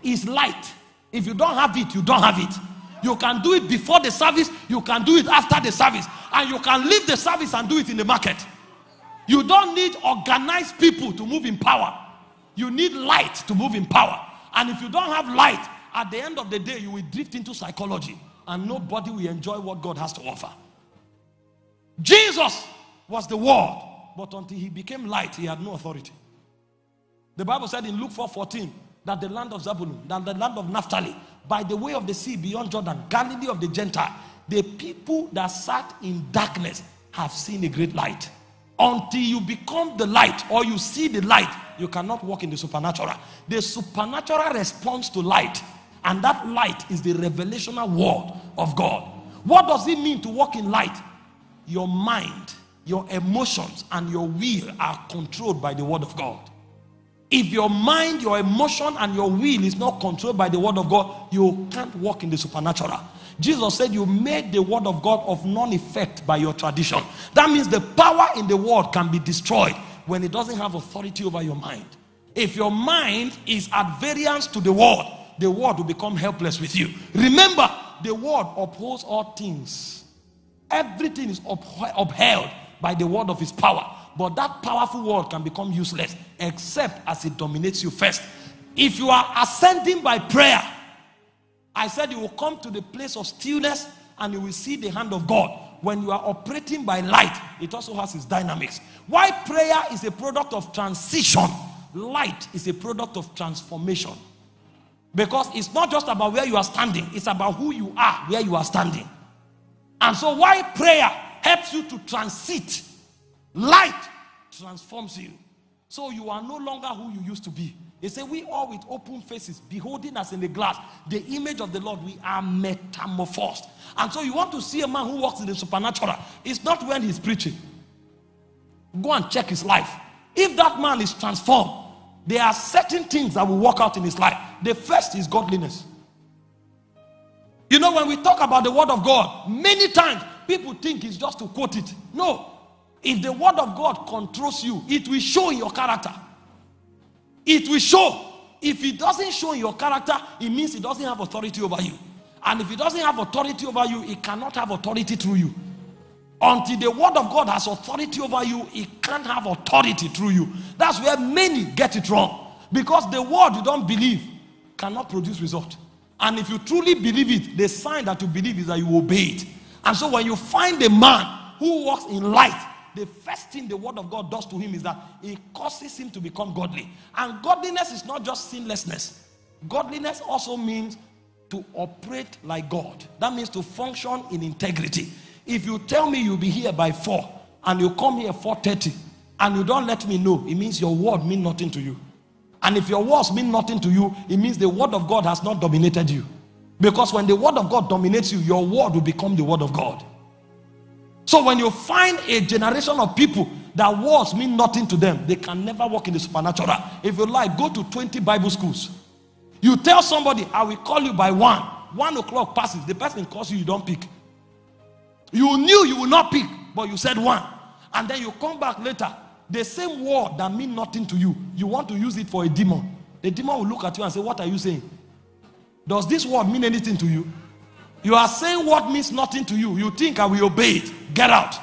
It's light. If you don't have it, you don't have it. You can do it before the service, you can do it after the service, and you can leave the service and do it in the market. You don't need organized people to move in power. You need light to move in power. And if you don't have light, at the end of the day, you will drift into psychology and nobody will enjoy what God has to offer. Jesus was the word, but until he became light, he had no authority. The Bible said in Luke 4 14, that the land of Zabulon, that the land of Naphtali, by the way of the sea beyond Jordan, Galilee of the Gentile, the people that sat in darkness have seen a great light. Until you become the light or you see the light, you cannot walk in the supernatural. The supernatural responds to light, and that light is the revelational word of God. What does it mean to walk in light? Your mind, your emotions, and your will are controlled by the word of God. If your mind, your emotion, and your will is not controlled by the word of God, you can't walk in the supernatural. Jesus said you made the word of God of non effect by your tradition. That means the power in the word can be destroyed when it doesn't have authority over your mind. If your mind is at variance to the word, the word will become helpless with you. Remember, the word upholds all things, everything is upheld by the word of his power. But that powerful word can become useless except as it dominates you first. If you are ascending by prayer, I said you will come to the place of stillness and you will see the hand of God. When you are operating by light, it also has its dynamics. Why prayer is a product of transition light is a product of transformation. Because it's not just about where you are standing, it's about who you are where you are standing. And so, why prayer helps you to transit, light transforms you. So, you are no longer who you used to be. They say, We all with open faces, beholding us in the glass, the image of the Lord, we are metamorphosed. And so, you want to see a man who walks in the supernatural. It's not when he's preaching. Go and check his life. If that man is transformed, there are certain things that will work out in his life. The first is godliness. You know, when we talk about the word of God, many times people think it's just to quote it. No. If the word of God controls you, it will show in your character. It will show. If it doesn't show in your character, it means it doesn't have authority over you. And if it doesn't have authority over you, it cannot have authority through you. Until the word of God has authority over you, it can't have authority through you. That's where many get it wrong. Because the word you don't believe cannot produce result. And if you truly believe it, the sign that you believe is that you obey it. And so when you find a man who walks in light, the first thing the word of God does to him is that it causes him to become godly. And godliness is not just sinlessness, godliness also means to operate like God. That means to function in integrity. If you tell me you'll be here by 4 and you come here 4:30 and you don't let me know, it means your word mean nothing to you. And if your words mean nothing to you, it means the word of God has not dominated you. Because when the word of God dominates you, your word will become the word of God. So when you find a generation of people that words mean nothing to them, they can never walk in the supernatural. If you like, go to 20 Bible schools. You tell somebody, I will call you by one. One o'clock passes, the person calls you, you don't pick. You knew you will not pick, but you said one. And then you come back later. The same word that mean nothing to you, you want to use it for a demon. The demon will look at you and say, What are you saying? Does this word mean anything to you? You are saying what means nothing to you. You think I will obey it. Get out.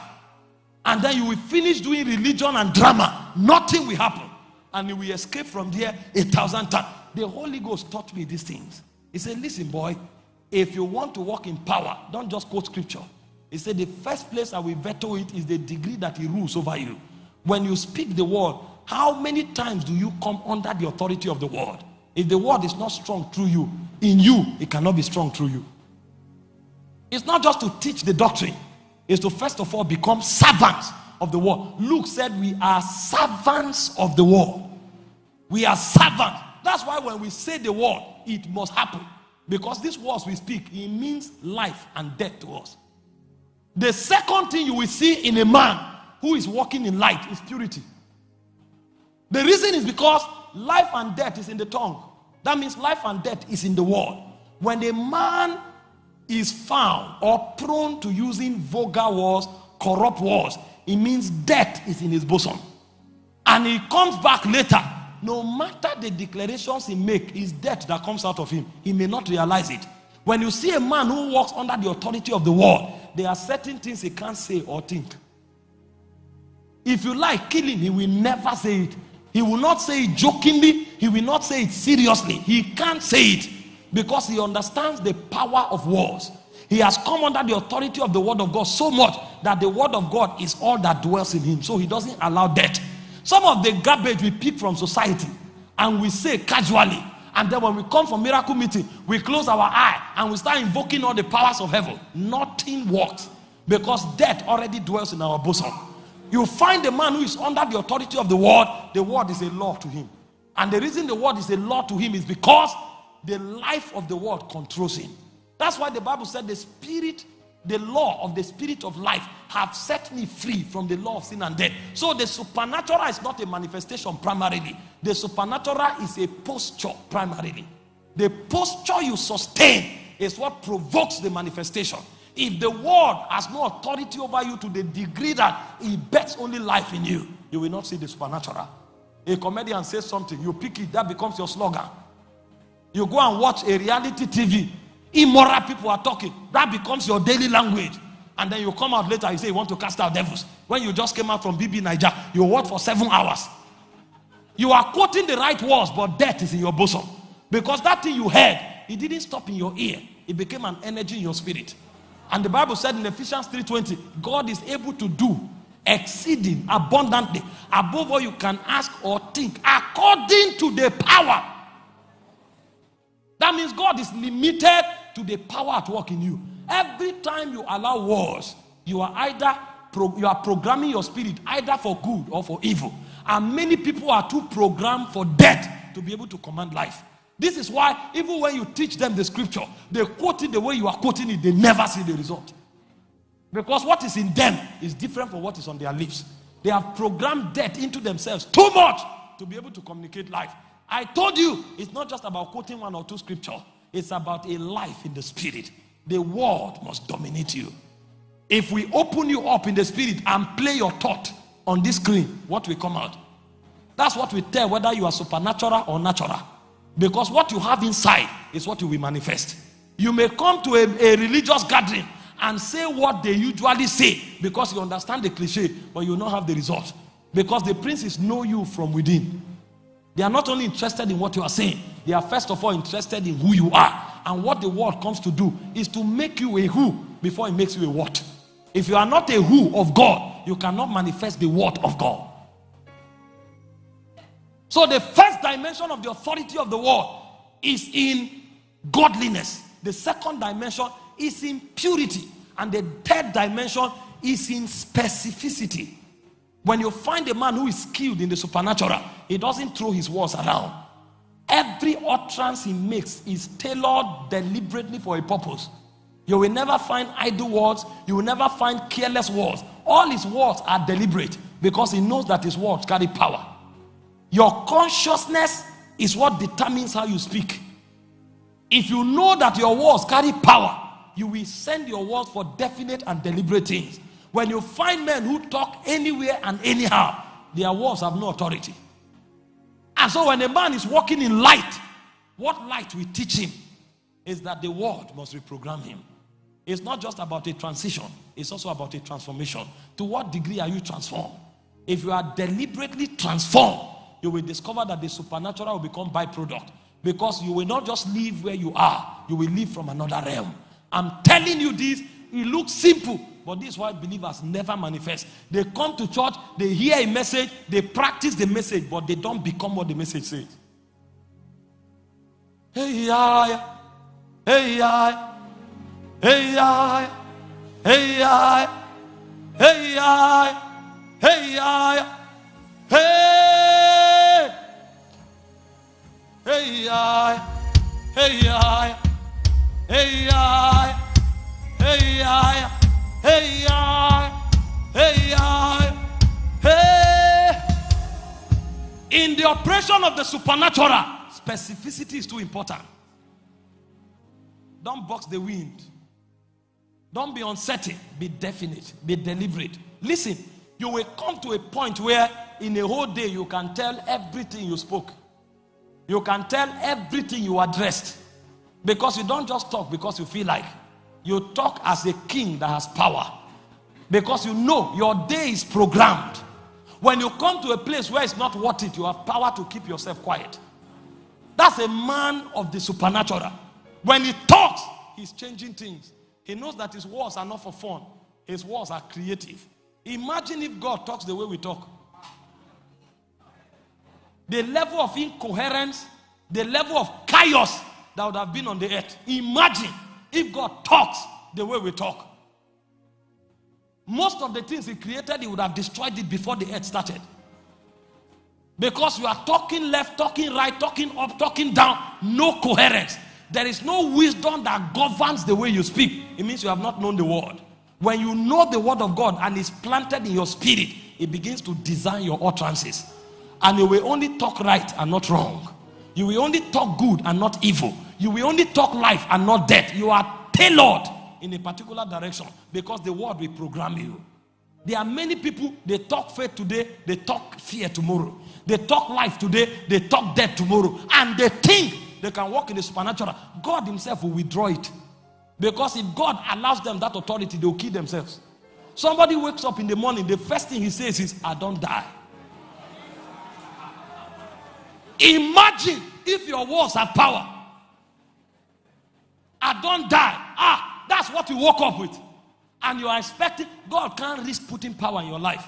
And then you will finish doing religion and drama. Nothing will happen. And you will escape from there a thousand times. The Holy Ghost taught me these things. He said, Listen, boy, if you want to walk in power, don't just quote scripture. He said, The first place I will veto it is the degree that he rules over you. When you speak the word, how many times do you come under the authority of the word? If the word is not strong through you, in you, it cannot be strong through you. It's not just to teach the doctrine, it's to first of all become servants of the word. Luke said, We are servants of the word. We are servants. That's why when we say the word, it must happen. Because these words we speak, it means life and death to us. The second thing you will see in a man who is walking in light is purity. The reason is because life and death is in the tongue. That means life and death is in the word. When a man is found or prone to using vulgar words, corrupt words, it means death is in his bosom. And he comes back later. No matter the declarations he make, it's death that comes out of him. He may not realize it. When you see a man who walks under the authority of the word, there are certain things he can't say or think. If you like killing, he will never say it. He will not say it jokingly, he will not say it seriously. He can't say it because he understands the power of words. He has come under the authority of the word of God so much that the word of God is all that dwells in him. So he doesn't allow death. Some of the garbage we pick from society and we say casually, and then when we come for miracle meeting, we close our eye and we start invoking all the powers of heaven. Nothing works because death already dwells in our bosom. You find a man who is under the authority of the word, the word is a law to him. And the reason the word is a law to him is because the life of the word controls him. That's why the Bible said the spirit, the law of the spirit of life have set me free from the law of sin and death. So the supernatural is not a manifestation primarily. The supernatural is a posture primarily. The posture you sustain is what provokes the manifestation. If the word has no authority over you to the degree that it bets only life in you, you will not see the supernatural. A comedian says something, you pick it, that becomes your slogan. You go and watch a reality TV, immoral people are talking, that becomes your daily language. And then you come out later, you say you want to cast out devils. When you just came out from BBNaija, you work for seven hours. You are quoting the right words, but death is in your bosom. Because that thing you heard, it didn't stop in your ear. It became an energy in your spirit. And the Bible said in Ephesians 3:20, God is able to do exceeding abundantly above all you can ask or think, according to the power. That means God is limited to the power at work in you. Every time you allow wars, you are either you are programming your spirit either for good or for evil. And many people are too programmed for death to be able to command life. This is why even when you teach them the scripture, they quote it the way you are quoting it, they never see the result. Because what is in them is different from what is on their lips. They have programmed death into themselves too much to be able to communicate life. I told you, it's not just about quoting one or two scripture. It's about a life in the spirit. The word must dominate you. If we open you up in the spirit and play your thought on this screen, what will come out? That's what we tell whether you are supernatural or natural. Because what you have inside is what you will manifest. You may come to a, a religious gathering and say what they usually say because you understand the cliche, but you will not have the result. Because the princes know you from within. They are not only interested in what you are saying, they are first of all interested in who you are. And what the world comes to do is to make you a who before it makes you a what. If you are not a who of God, you cannot manifest the word of God. So the first dimension of the authority of the world is in godliness. The second dimension is in purity. And the third dimension is in specificity. When you find a man who is skilled in the supernatural, he doesn't throw his words around. Every utterance he makes is tailored deliberately for a purpose. You will never find idle words, you will never find careless words. All his words are deliberate because he knows that his words carry power. Your consciousness is what determines how you speak. If you know that your words carry power, you will send your words for definite and deliberate things. When you find men who talk anywhere and anyhow, their words have no authority. And so when a man is walking in light, what light we teach him is that the word must reprogram him. It's not just about a transition, it's also about a transformation. To what degree are you transformed? If you are deliberately transformed, you will discover that the supernatural will become byproduct because you will not just live where you are, you will live from another realm. I'm telling you this, it looks simple, but this is why believers never manifest. They come to church, they hear a message, they practice the message, but they don't become what the message says. Hey, yeah, hey, yeah, hey, yeah, hey, yeah, hey, yeah, hey, yeah, hey, hey, yeah, hey, yeah, hey, yeah, hey, yeah. Hey, I, hey, I, hey. In the operation of the supernatural, specificity is too important. Don't box the wind. Don't be uncertain. Be definite. Be deliberate. Listen, you will come to a point where in a whole day you can tell everything you spoke. You can tell everything you addressed. Because you don't just talk because you feel like. You talk as a king that has power. Because you know your day is programmed. When you come to a place where it's not worth it, you have power to keep yourself quiet. That's a man of the supernatural. When he talks, he's changing things. He knows that his words are not for fun, his words are creative. Imagine if God talks the way we talk. The level of incoherence, the level of chaos that would have been on the earth. Imagine if God talks the way we talk. Most of the things He created, He would have destroyed it before the earth started. Because you are talking left, talking right, talking up, talking down, no coherence. There is no wisdom that governs the way you speak. It means you have not known the word. When you know the word of God and it's planted in your spirit, it begins to design your utterances. And you will only talk right and not wrong. You will only talk good and not evil. You will only talk life and not death. You are tailored in a particular direction because the word will program you. There are many people, they talk faith today, they talk fear tomorrow. They talk life today, they talk death tomorrow. And they think they can walk in the supernatural. God Himself will withdraw it. Because if God allows them that authority, they'll kill themselves. Somebody wakes up in the morning, the first thing he says is, I don't die. Imagine if your words have power. I don't die. Ah, that's what you woke up with. And you are expecting God can't risk putting power in your life.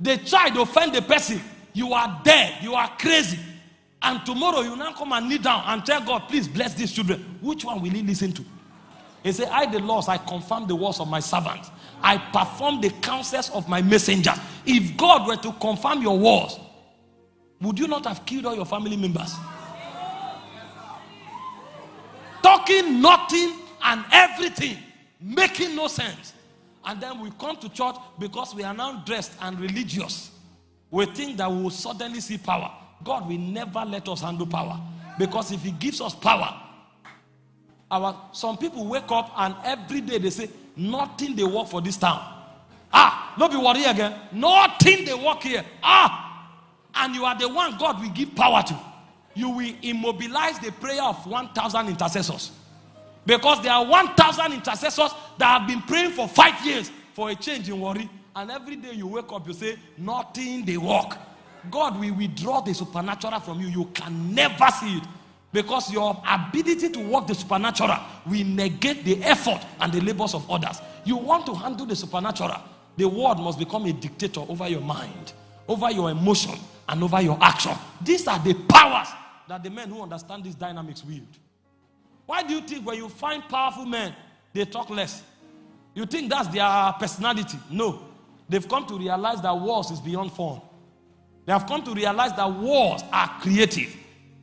The to offend the person. You are dead. You are crazy. And tomorrow you now come and kneel down and tell God, please bless these children. Which one will he listen to? He said, I, the Lord, I confirm the words of my servants. I perform the counsels of my messenger. If God were to confirm your words, would you not have killed all your family members? Talking nothing and everything, making no sense. And then we come to church because we are now dressed and religious. We think that we will suddenly see power. God will never let us handle power. Because if He gives us power, our some people wake up and every day they say, Nothing they work for this town. Ah, don't be worried again. Nothing they work here. Ah, and you are the one God will give power to. You will immobilize the prayer of 1,000 intercessors. Because there are 1,000 intercessors that have been praying for five years for a change in Warri. And every day you wake up, you say, Nothing they work. God will withdraw the supernatural from you. You can never see it. Because your ability to work the supernatural will negate the effort and the labors of others. You want to handle the supernatural, the word must become a dictator over your mind, over your emotion, and over your action. These are the powers that the men who understand these dynamics wield. Why do you think when you find powerful men, they talk less? You think that's their personality? No. They've come to realize that wars is beyond form. They have come to realize that wars are creative.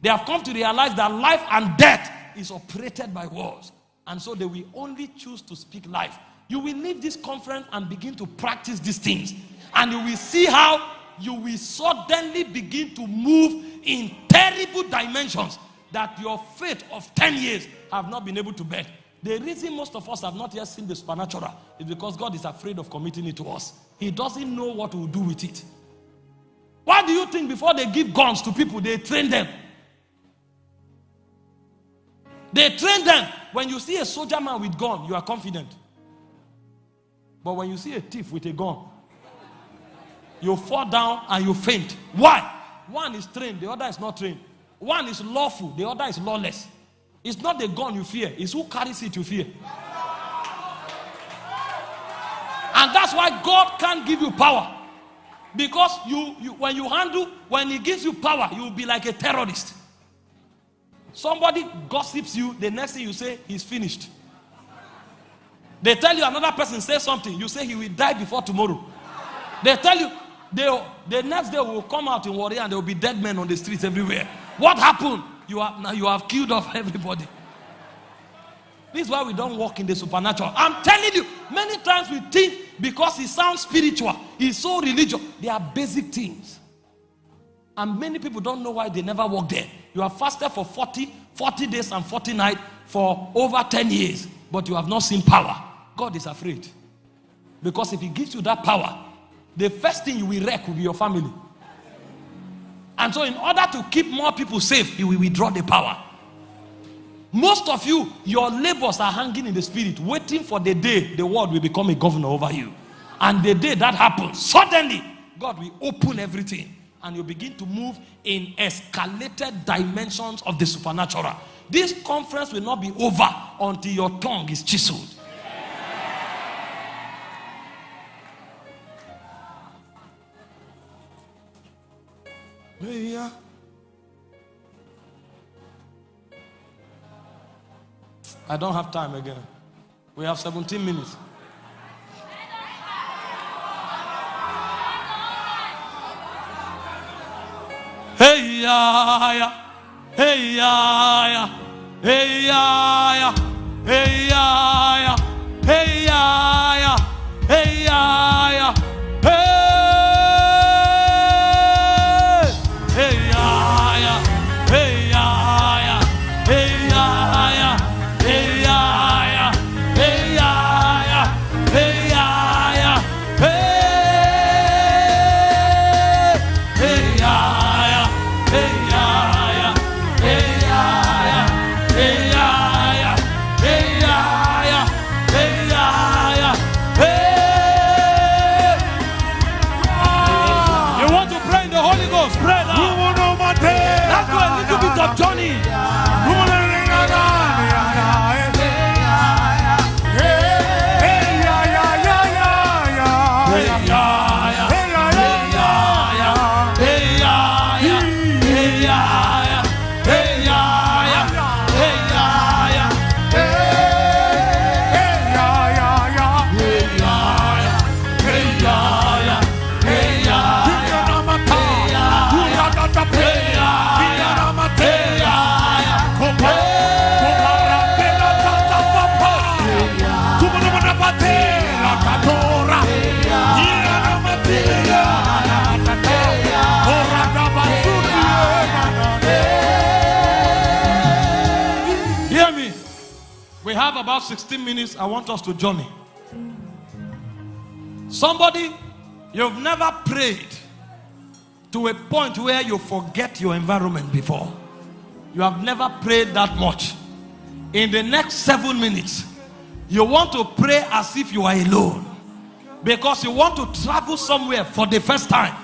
They have come to realize that life and death is operated by wars. And so they will only choose to speak life. You will leave this conference and begin to practice these things. And you will see how you will suddenly begin to move in terrible dimensions that your faith of 10 years have not been able to bear. The reason most of us have not yet seen the supernatural is because God is afraid of committing it to us. He doesn't know what to do with it. Why do you think before they give guns to people, they train them? They train them. When you see a soldier man with gun, you are confident. But when you see a thief with a gun, you fall down and you faint. Why? One is trained, the other is not trained. One is lawful, the other is lawless. It's not the gun you fear, it's who carries it you fear. And that's why God can't give you power. Because you, you when you handle, when He gives you power, you'll be like a terrorist. Somebody gossips you, the next thing you say, he's finished. They tell you another person say something, you say he will die before tomorrow. They tell you they, the next day will come out in warrior and there will be dead men on the streets everywhere. What happened? You have now you have killed off everybody. This is why we don't walk in the supernatural. I'm telling you, many times we think because it sounds spiritual, it's so religious. They are basic things. And many people don't know why they never walk there. You have fasted for 40, 40 days and 40 nights for over 10 years, but you have not seen power. God is afraid. Because if he gives you that power, the first thing you will wreck will be your family. And so, in order to keep more people safe, he will withdraw the power. Most of you, your labors are hanging in the spirit, waiting for the day the world will become a governor over you. And the day that happens, suddenly, God will open everything and you begin to move in escalated dimensions of the supernatural. This conference will not be over until your tongue is chiseled. Yeah. I don't have time again. We have 17 minutes. Hey ya ya, hey ya ya, hey ya ya, hey ya ya, hey ya ya, hey ya ya, hey, little 16 minutes. I want us to journey. Somebody, you've never prayed to a point where you forget your environment before. You have never prayed that much. In the next seven minutes, you want to pray as if you are alone because you want to travel somewhere for the first time.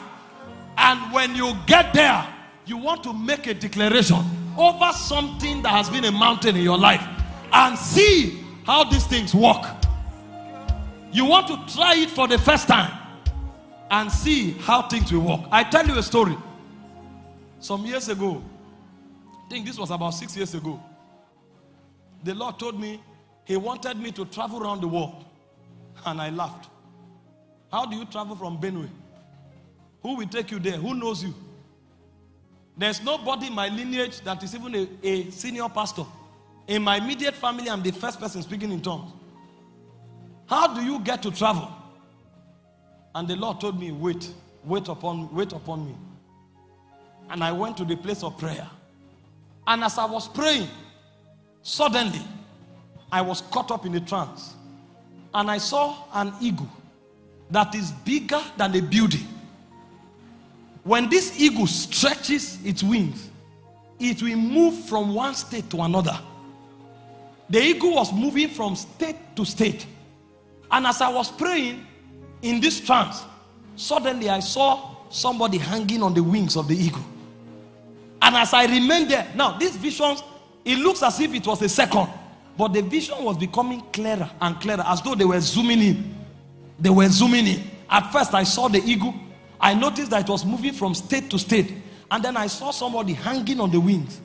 And when you get there, you want to make a declaration over something that has been a mountain in your life and see how these things work. You want to try it for the first time and see how things will work. I tell you a story. Some years ago, I think this was about six years ago, the Lord told me He wanted me to travel around the world. And I laughed. How do you travel from Benue? Who will take you there? Who knows you? There's nobody in my lineage that is even a, a senior pastor. In my immediate family, I'm the first person speaking in tongues. How do you get to travel? And the Lord told me, wait, wait upon, wait upon me. And I went to the place of prayer. And as I was praying, suddenly I was caught up in a trance. And I saw an eagle that is bigger than a building. When this eagle stretches its wings, it will move from one state to another. The eagle was moving from state to state. And as I was praying in this trance, suddenly I saw somebody hanging on the wings of the eagle. And as I remained there, now these visions, it looks as if it was a second, but the vision was becoming clearer and clearer as though they were zooming in. They were zooming in. At first, I saw the eagle. I noticed that it was moving from state to state. And then I saw somebody hanging on the wings.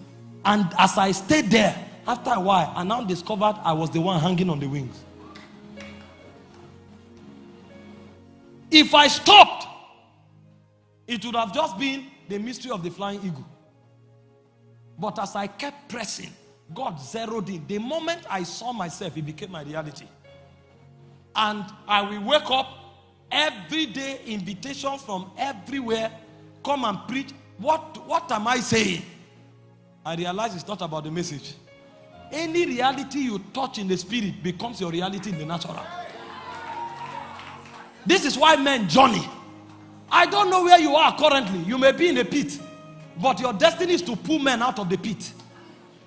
And as I stayed there, after a while, I now discovered I was the one hanging on the wings. If I stopped, it would have just been the mystery of the flying eagle. But as I kept pressing, God zeroed in. The moment I saw myself, it became my reality. And I will wake up every day, invitations from everywhere. Come and preach. What, what am I saying? I realize it's not about the message. Any reality you touch in the spirit becomes your reality in the natural. This is why men journey. I don't know where you are currently. You may be in a pit, but your destiny is to pull men out of the pit.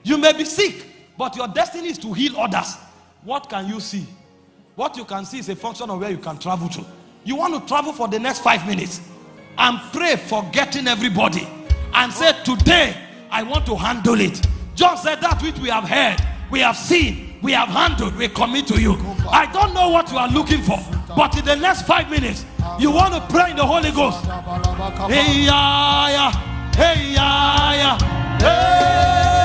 You may be sick, but your destiny is to heal others. What can you see? What you can see is a function of where you can travel to. You want to travel for the next five minutes and pray for getting everybody and say, Today I want to handle it. John said, That which we have heard, we have seen, we have handled, we commit to you. I don't know what you are looking for, but in the next five minutes, you want to pray in the Holy Ghost. Hey, yeah, yeah. Hey, yeah, yeah. Hey.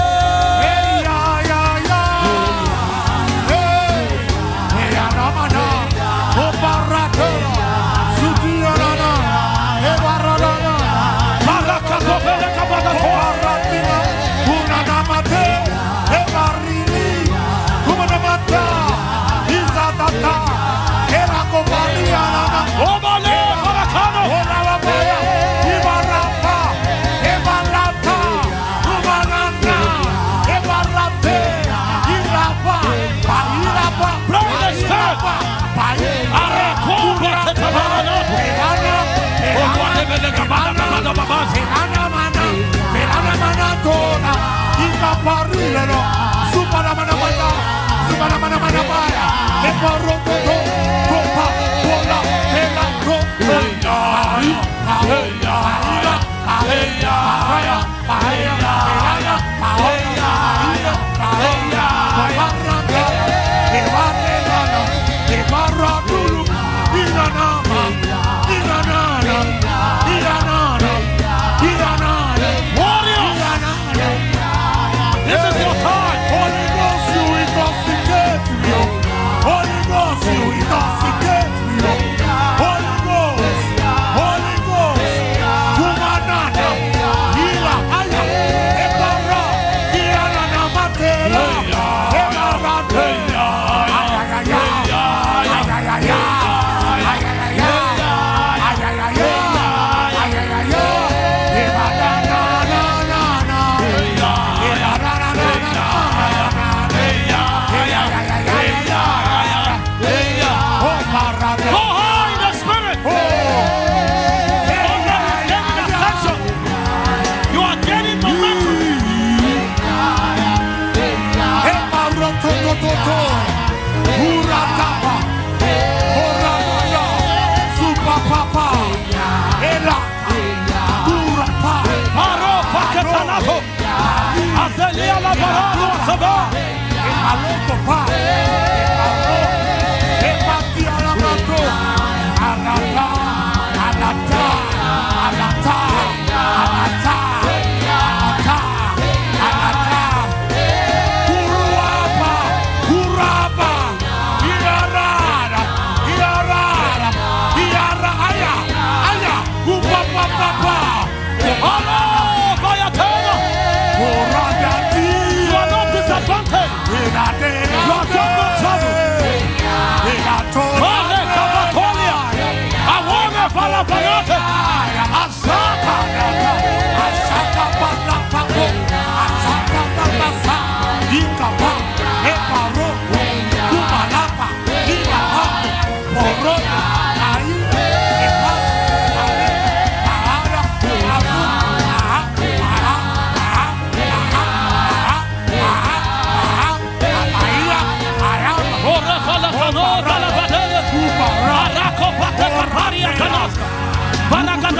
Supana, mana, mana, baya. Eparo, toto. Topa, pola. Pela, to. Hey, ya, ya. Hey,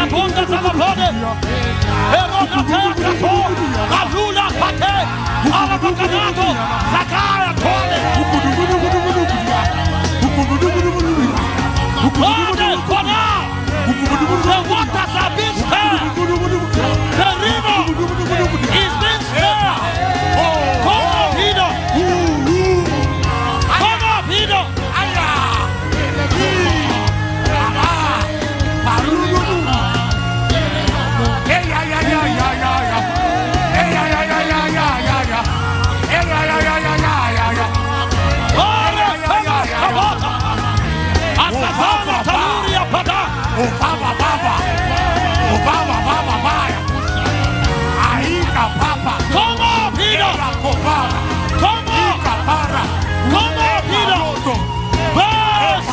Vanagada Bonda Zavapode. Erona. Alula Pate. Alavakanato. Zakaya Tole.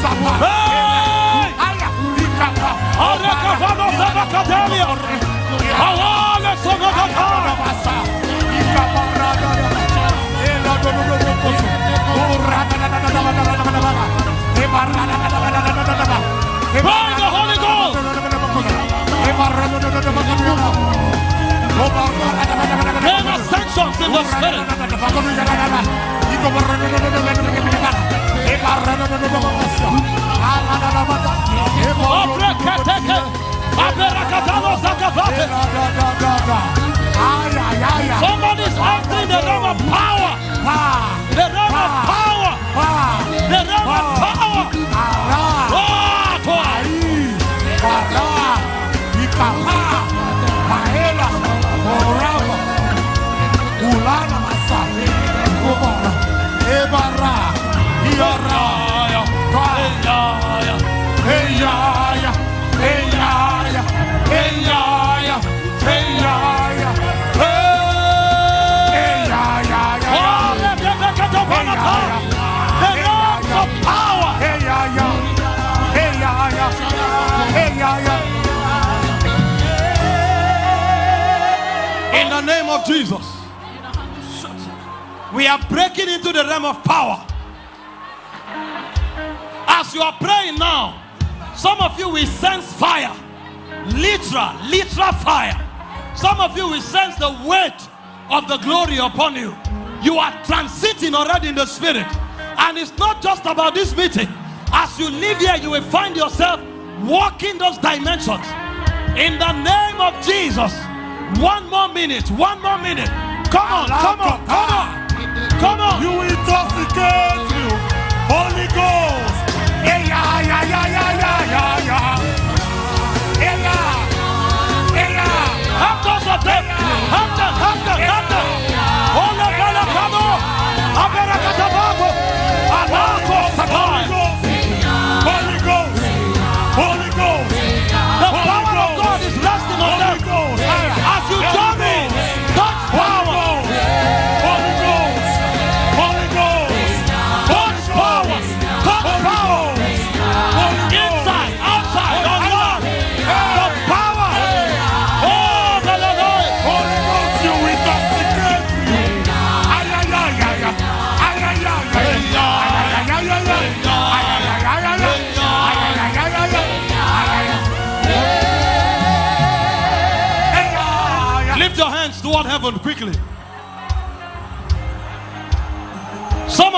Kula, Pa, Azuzapa, Hey! Aya, Ikapa, Areka vano sabakadelia. Awale sonogata. By the Holy Ghost. Somebody's acting the realm of power. The realm of power. The realm of power. Of Jesus. We are breaking into the realm of power. As you are praying now, some of you will sense fire. Literal, literal fire. Some of you will sense the weight of the glory upon you. You are transiting already in the spirit. And it's not just about this meeting. As you live here, you will find yourself walking those dimensions. In the name of Jesus. One more minute. One more minute. Come on, come on, come on. Come on. You intoxicate you, Holy Ghost. Yeah, yeah, yeah, yeah, yeah, yeah, yeah,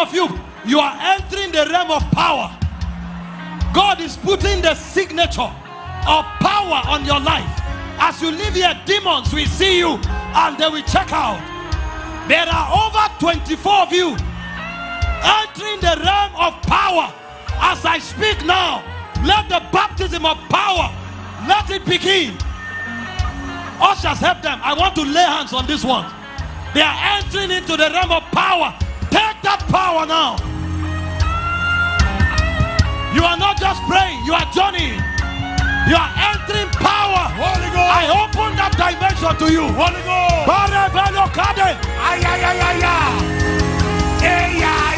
of you, you are entering the realm of power. God is putting the signature of power on your life. As you live here, demons will see you and they will check out. There are over 24 of you entering the realm of power. As I speak now, let the baptism of power let it begin. Ushers, help them. I want to lay hands on this one. They are entering into the realm of power. Take that power now. You are not just praying, you are journeying. You are entering power. Holy Ghost. I open that dimension to you. Holy Ghost. Bare velo kade. Ay, ay, ay, ay, ay. Ay, ay, ay.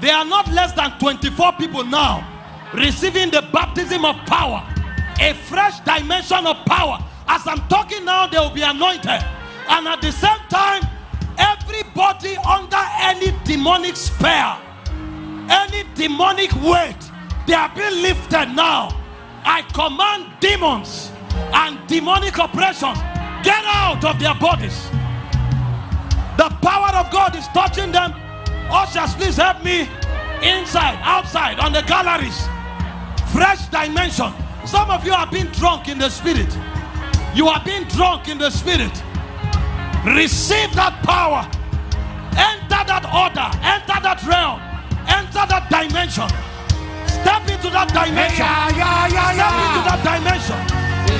There are not less than 24 people now receiving the baptism of power, a fresh dimension of power. As I'm talking now, they will be anointed. And at the same time, everybody under any demonic spell, any demonic weight, they are being lifted now. I command demons and demonic oppression get out of their bodies. The power of God is touching them. Ushers, please help me. Inside, outside, on the galleries. Fresh dimension. Some of you have been drunk in the spirit. You have been drunk in the spirit. Receive that power. Enter that order. Enter that realm. Enter that dimension. Step into that dimension. Step into that dimension.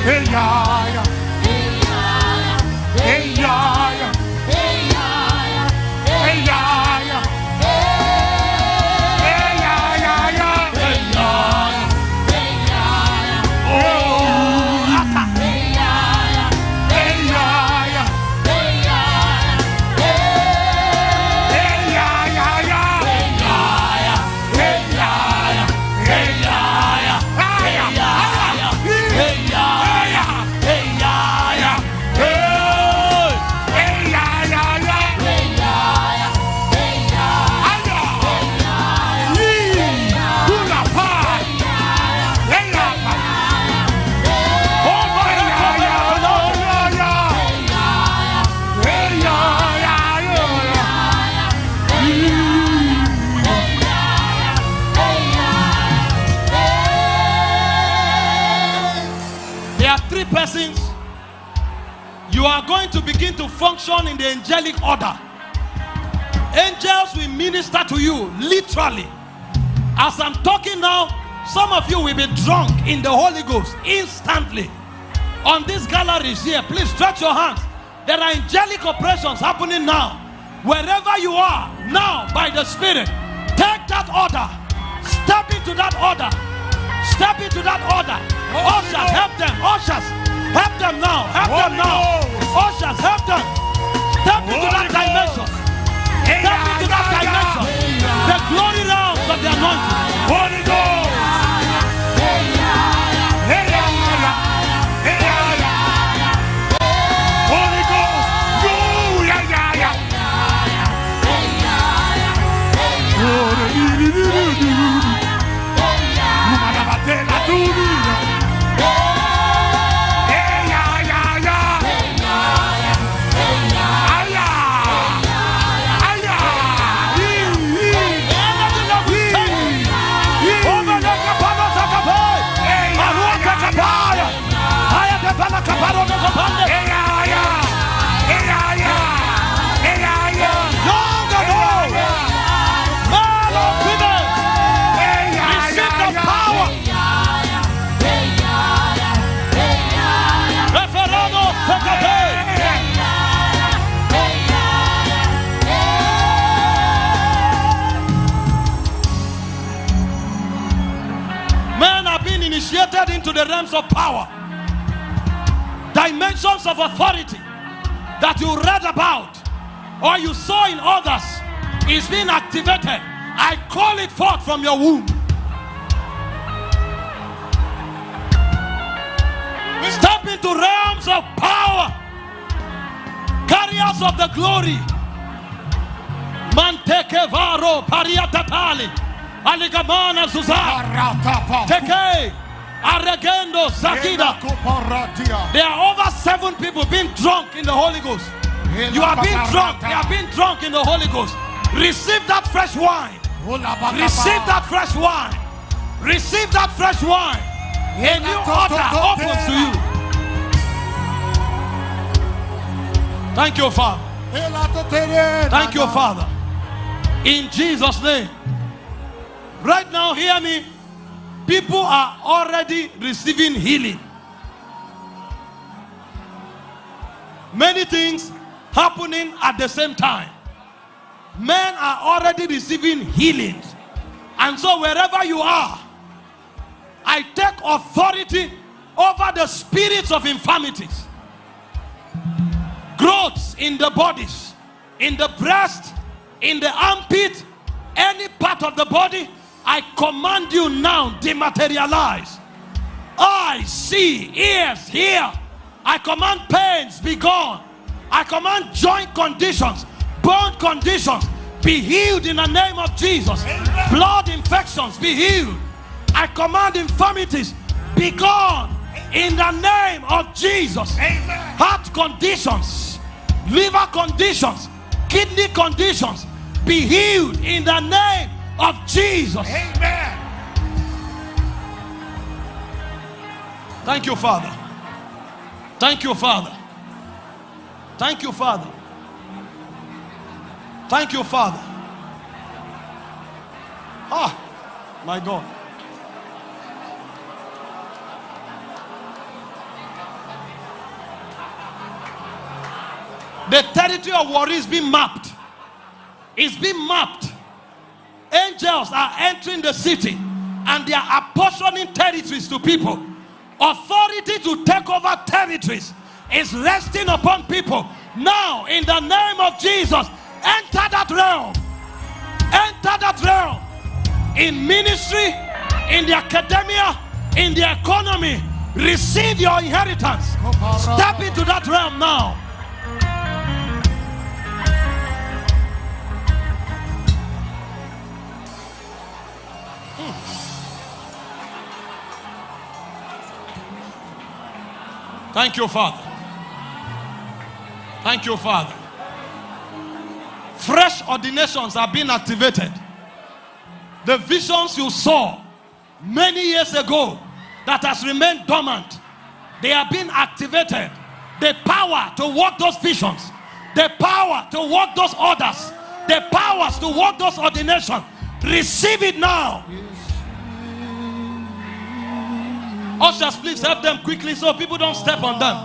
Hey, ay, ay. Hey, ay, ay. Function in the angelic order. Angels will minister to you literally. As I'm talking now, some of you will be drunk in the Holy Ghost instantly. On these galleries here, please stretch your hands. There are angelic operations happening now. Wherever you are, now by the Spirit, take that order. Step into that order. Step into that order. Ushers, help them. Ushers, help them now. Help them now. Ushers, help them. Step into that dimension. Step into that dimension. The glory realms of the anointing. The realms of power, dimensions of authority that you read about or you saw in others is being activated. I call it forth from your womb. Step into realms of power, carriers of the glory. Manteke varo pariatatali, aligamana zuzar, teke, aregendo zakida. There are over seven people being drunk in the Holy Ghost. You are being drunk. You are being drunk in the Holy Ghost. Receive that fresh wine. Receive that fresh wine. Receive that fresh wine. A new order opens to you. Thank you, Father. Thank you, Father. In Jesus' name. Right now, hear me. People are already receiving healing. Many things happening at the same time. Men are already receiving healings. And so, wherever you are, I take authority over the spirits of infirmities, growths in the bodies, in the breast, in the armpit, any part of the body. I command you now, dematerialize. Eyes see, ears hear. I command pains be gone. I command joint conditions, bone conditions be healed in the name of Jesus. Blood infections be healed. I command infirmities be gone in the name of Jesus. Heart conditions, liver conditions, kidney conditions be healed in the name of Jesus. Amen. Thank you, Father. Thank you, Father. Thank you, Father. Thank you, Father. Ah, my God. The territory of Warri is being mapped. It's being mapped. Angels are entering the city and they are apportioning territories to people. Authority to take over territories is resting upon people. Now, in the name of Jesus, enter that realm. Enter that realm. In ministry, in the academia, in the economy, receive your inheritance. Step into that realm now. Thank you, Father. Thank you, Father. Fresh ordinations are being activated. The visions you saw many years ago that has remained dormant, they are being activated. The power to work those visions, the power to work those orders, the powers to work those ordinations. Receive it now. Ushers, please help them quickly so people don't step on them.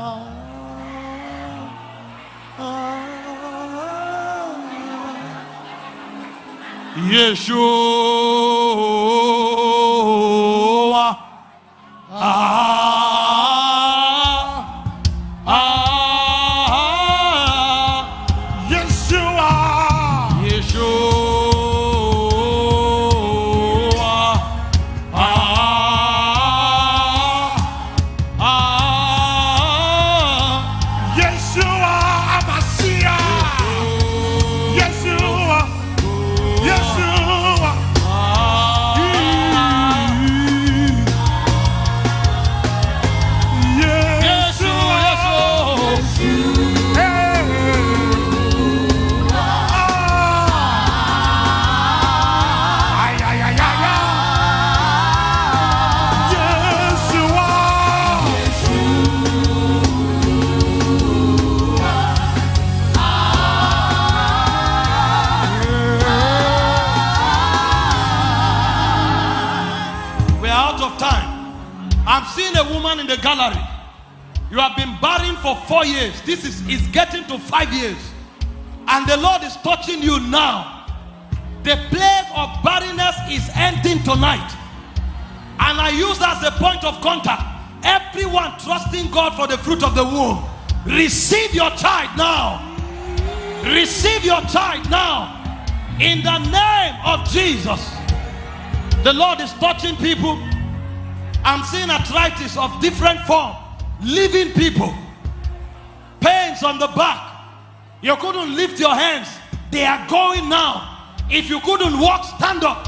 Yeshua. Ah, You have been barren for four years. This is, is getting to five years. And the Lord is touching you now. The plague of barrenness is ending tonight. And I use as a point of contact everyone trusting God for the fruit of the womb. Receive your child now. Receive your child now. In the name of Jesus. The Lord is touching people. I'm seeing arthritis of different form, living people, pains on the back. You couldn't lift your hands. They are going now. If you couldn't walk, stand up.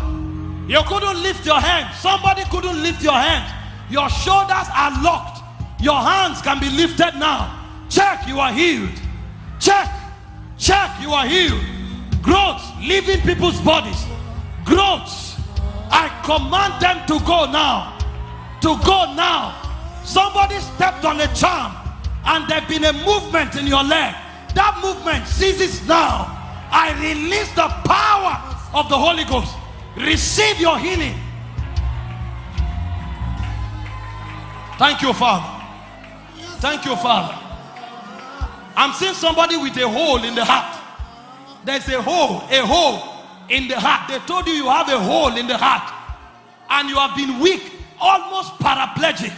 You couldn't lift your hands. Somebody couldn't lift your hands. Your shoulders are locked. Your hands can be lifted now. Check, you are healed. Check, check, you are healed. Growths, leaving people's bodies. Growths. I command them to go now. To go now. Somebody stepped on a charm and there's been a movement in your leg. That movement ceases now. I release the power of the Holy Ghost. Receive your healing. Thank you, Father. Thank you, Father. I'm seeing somebody with a hole in the heart. There's a hole, a hole in the heart. They told you you have a hole in the heart and you have been weak, almost paraplegic.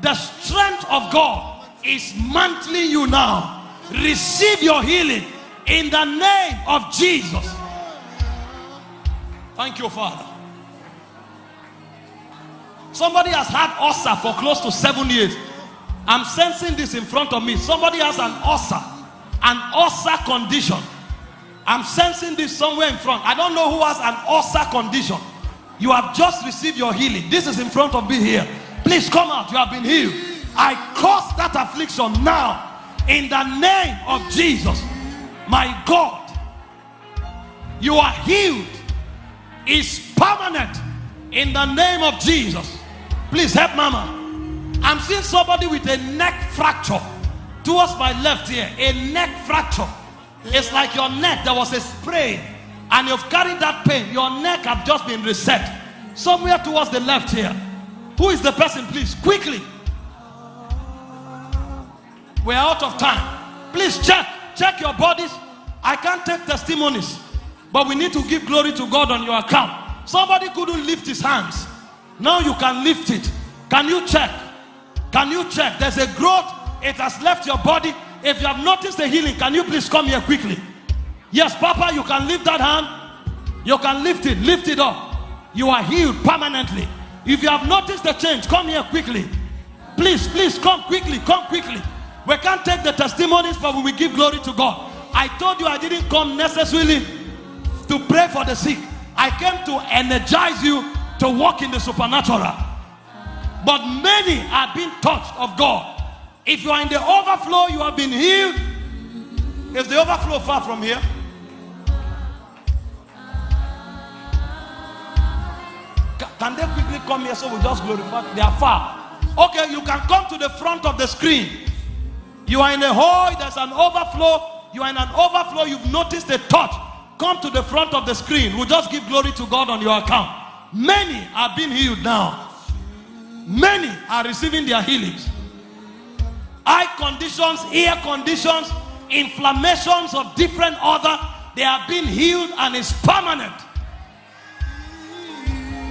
The strength of God is mantling you now. Receive your healing in the name of Jesus. Thank you, Father. Somebody has had ulcer for close to seven years. I'm sensing this in front of me. Somebody has an ulcer, an ulcer condition. I'm sensing this somewhere in front. I don't know who has an ulcer condition. You have just received your healing. This is in front of me here. Please come out. You have been healed. I cause that affliction now in the name of Jesus. My God, you are healed. Is permanent in the name of Jesus. Please help Mama. I'm seeing somebody with a neck fracture towards my left here. A neck fracture. It's like your neck, there was a sprain, and you've carried that pain. Your neck have just been reset. Somewhere towards the left here. Who is the person, please? Quickly. We're out of time. Please check. Check your bodies. I can't take testimonies, but we need to give glory to God on your account. Somebody couldn't lift his hands. Now you can lift it. Can you check? Can you check? There's a growth. It has left your body. If you have noticed the healing, can you please come here quickly? Yes, Papa, you can lift that hand. You can lift it. Lift it up. You are healed permanently. If you have noticed the change, come here quickly. Please, please come quickly. Come quickly. We can't take the testimonies, but we will give glory to God. I told you I didn't come necessarily to pray for the sick. I came to energize you to walk in the supernatural. But many are being touched of God. If you are in the overflow, you have been healed. Is the overflow far from here? Can they quickly come here so we just glorify? They are far. Okay, you can come to the front of the screen. You are in a hole, there's an overflow. You are in an overflow, you've noticed a touch. Come to the front of the screen. We'll just give glory to God on your account. Many are being healed now. Many are receiving their healings. Eye conditions, ear conditions, inflammations of different other, they are being healed and it's permanent.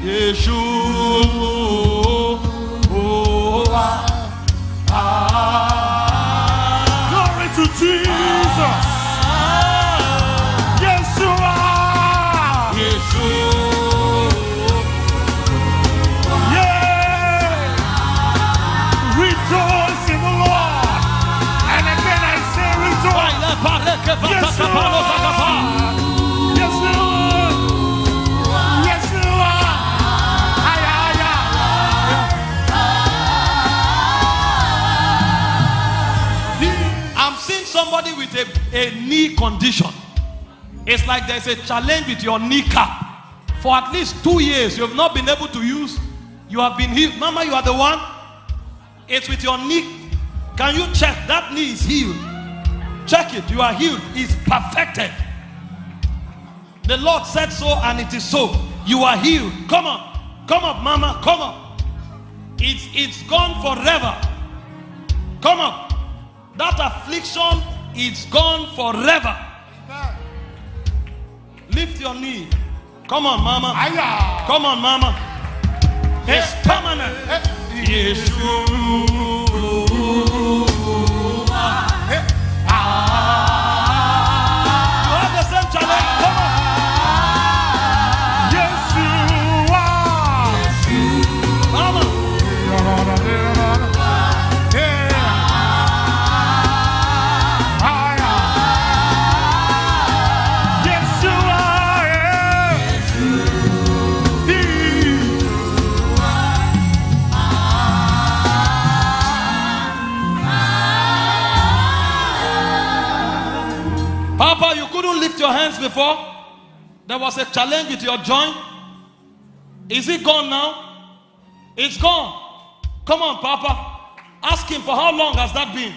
Yeshua. A, knee condition. It's like there's a challenge with your kneecap. For at least two years, you have not been able to use. You have been healed. Mama, you are the one. It's with your knee. Can you check? That knee is healed. Check it. You are healed. It's perfected. The Lord said so, and it is so. You are healed. Come on. Come up, Mama. Come up. It's, it's gone forever. Come up. That affliction is gone forever. Lift your knee. Come on, Mama. Aya. Come on, Mama. It's permanent. Yeshua. Your hands before. There was a challenge with your joint. Is it gone now? It's gone. Come on, Papa. Ask him for how long has that been?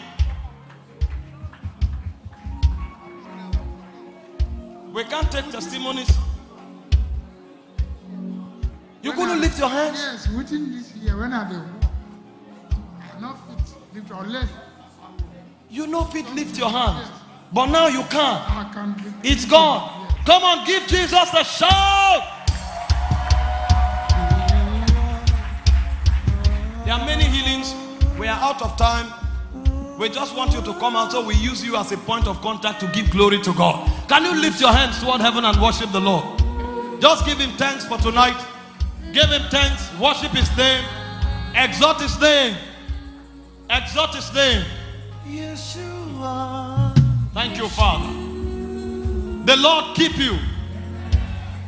We can't take testimonies. You couldn't lift your hands. Yes, within this year when I dey walk, I no fit lift unless You know if it lift your hand. But now you can't. It's gone. Come on, give Jesus a shout. There are many healings. We are out of time. We just want you to come out so we use you as a point of contact to give glory to God. Can you lift your hands toward heaven and worship the Lord? Just give him thanks for tonight. Give him thanks. Worship his name. Exalt his name. Exalt his name. Yeshua. Thank you, Father. The Lord keep you.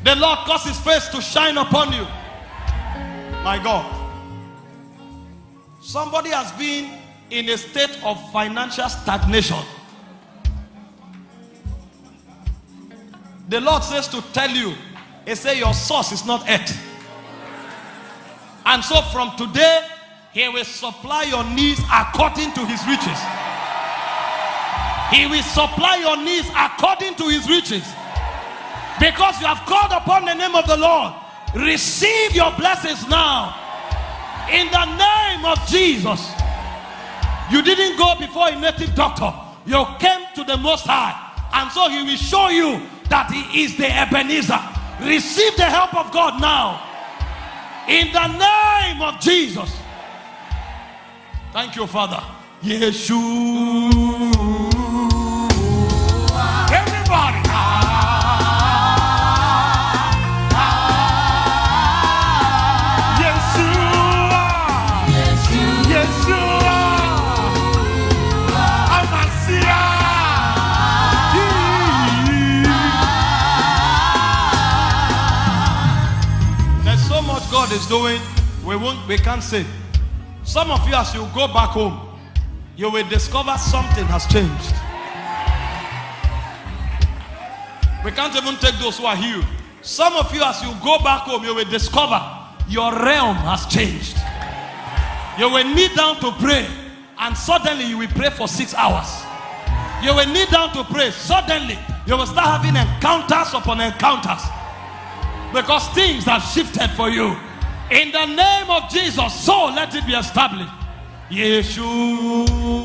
The Lord cause his face to shine upon you. My God. Somebody has been in a state of financial stagnation. The Lord says to tell you, He say your source is not earth. And so from today, He will supply your needs according to His riches. He will supply your needs according to His riches. Because you have called upon the name of the Lord, receive your blessings now. In the name of Jesus. You didn't go before a native doctor. You came to the Most High. And so He will show you that He is the Ebenezer. Receive the help of God now. In the name of Jesus. Thank you, Father. Yeshua. Everybody. Ah, ah. Yeshua. Yeshua. Amasia. There's so much God is doing, we won't we can't say. Some of you, as you go back home, you will discover something has changed. We can't even take those who are healed. Some of you, as you go back home, you will discover your realm has changed. You will kneel down to pray, and suddenly you will pray for six hours. You will kneel down to pray, suddenly you will start having encounters upon encounters because things have shifted for you. In the name of Jesus, so let it be established. Yeshua.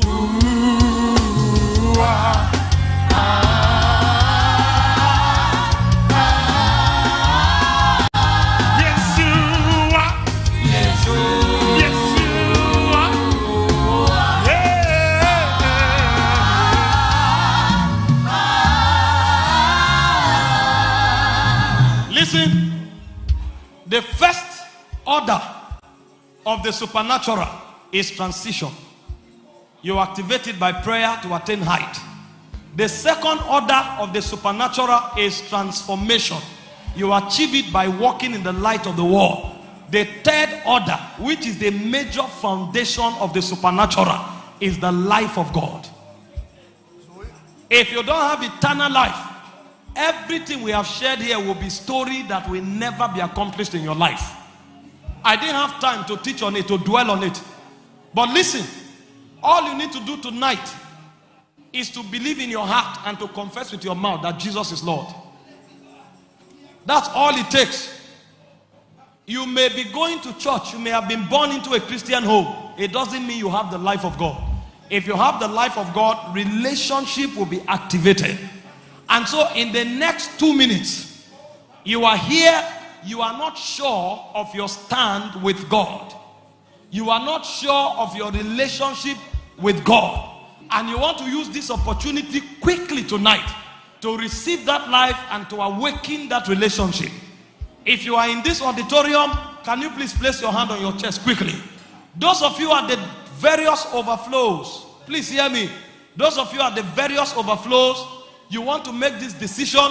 The first order of the supernatural is transition. You activate it by prayer to attain height. The second order of the supernatural is transformation. You achieve it by walking in the light of the world. The third order, which is the major foundation of the supernatural, is the life of God. If you don't have eternal life, everything we have shared here will be story that will never be accomplished in your life. I didn't have time to teach on it, to dwell on it. But listen, all you need to do tonight is to believe in your heart and to confess with your mouth that Jesus is Lord. That's all it takes. You may be going to church, you may have been born into a Christian home. It doesn't mean you have the life of God. If you have the life of God, relationship will be activated. And so, in the next two minutes, you are here you are not sure of your stand with God. You are not sure of your relationship with God. And you want to use this opportunity quickly tonight to receive that life and to awaken that relationship. If you are in this auditorium, can you please place your hand on your chest quickly? Those of you at the various overflows, please hear me. Those of you at the various overflows, you want to make this decision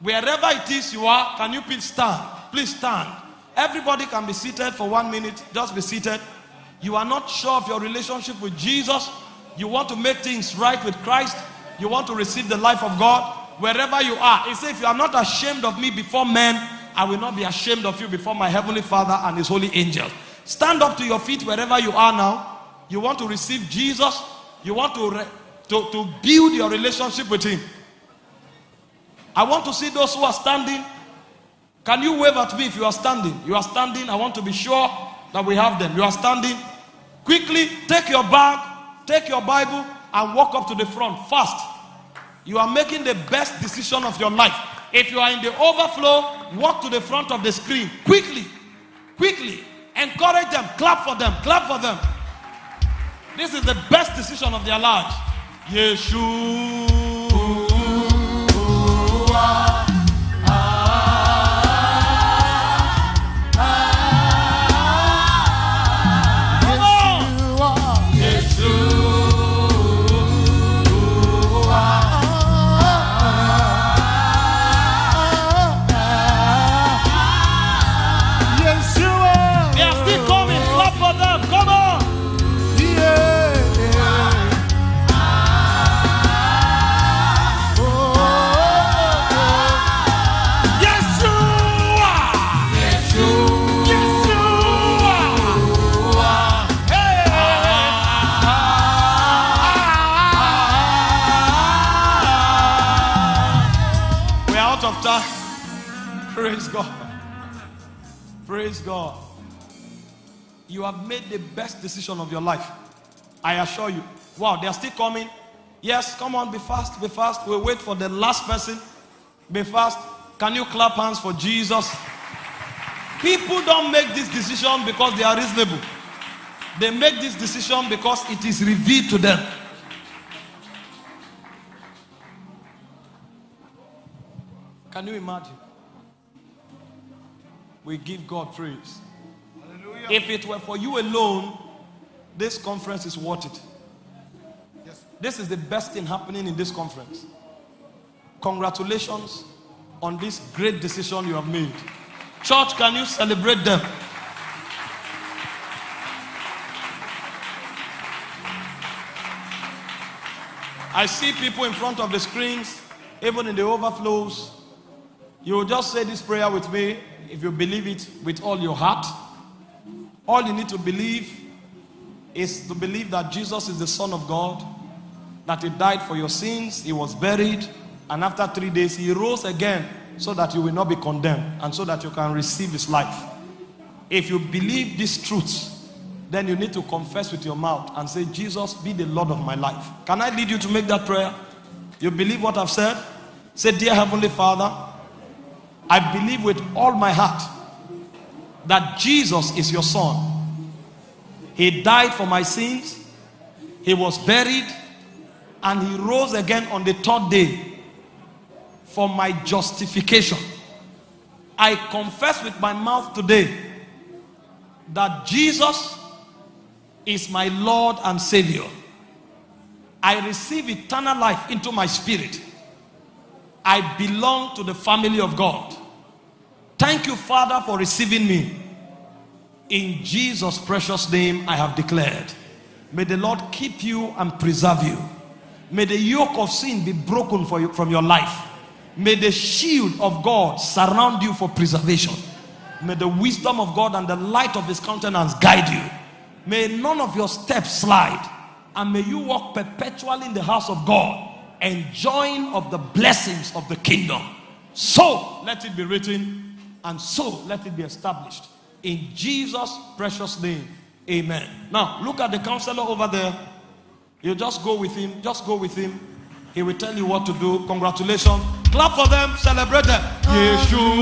wherever it is you are, can you please stand? Please stand. Everybody can be seated for one minute. Just be seated. You are not sure of your relationship with Jesus. You want to make things right with Christ. You want to receive the life of God. Wherever you are, he said, If you are not ashamed of me before men, I will not be ashamed of you before my heavenly Father and his holy angels. Stand up to your feet wherever you are now. You want to receive Jesus. You want to, to, to build your relationship with him. I want to see those who are standing. Can you wave at me if you are standing? You are standing. I want to be sure that we have them. You are standing. Quickly take your bag, take your Bible, and walk up to the front fast. You are making the best decision of your life. If you are in the overflow, walk to the front of the screen quickly. Quickly. Encourage them. Clap for them. Clap for them. This is the best decision of their lives. Yeshua. You have made the best decision of your life. I assure you. Wow, they are still coming. Yes, come on, be fast, be fast. We'll wait for the last person. Be fast. Can you clap hands for Jesus? People don't make this decision because they are reasonable. They make this decision because it is revealed to them. Can you imagine? We give God praise. If it were for you alone, this conference is worth it. This is the best thing happening in this conference. Congratulations on this great decision you have made. Church, can you celebrate them? I see people in front of the screens, even in the overflows. You will just say this prayer with me if you believe it with all your heart. All you need to believe is to believe that Jesus is the Son of God, that He died for your sins, He was buried, and after three days He rose again so that you will not be condemned and so that you can receive His life. If you believe these truths, then you need to confess with your mouth and say, Jesus, be the Lord of my life. Can I lead you to make that prayer? You believe what I've said? Say, Dear Heavenly Father, I believe with all my heart that Jesus is your son. He died for my sins, he was buried, and he rose again on the third day for my justification. I confess with my mouth today that Jesus is my Lord and Savior. I receive eternal life into my spirit. I belong to the family of God. Thank you, Father, for receiving me. In Jesus' precious name, I have declared. May the Lord keep you and preserve you. May the yoke of sin be broken for you, from your life. May the shield of God surround you for preservation. May the wisdom of God and the light of his countenance guide you. May none of your steps slide. And may you walk perpetually in the house of God, enjoying of the blessings of the kingdom. So let it be written, and so let it be established. In Jesus' precious name. Amen. Now look at the counselor over there. You just go with him, just go with him. He will tell you what to do. Congratulations. Clap for them, celebrate them. Yeshua.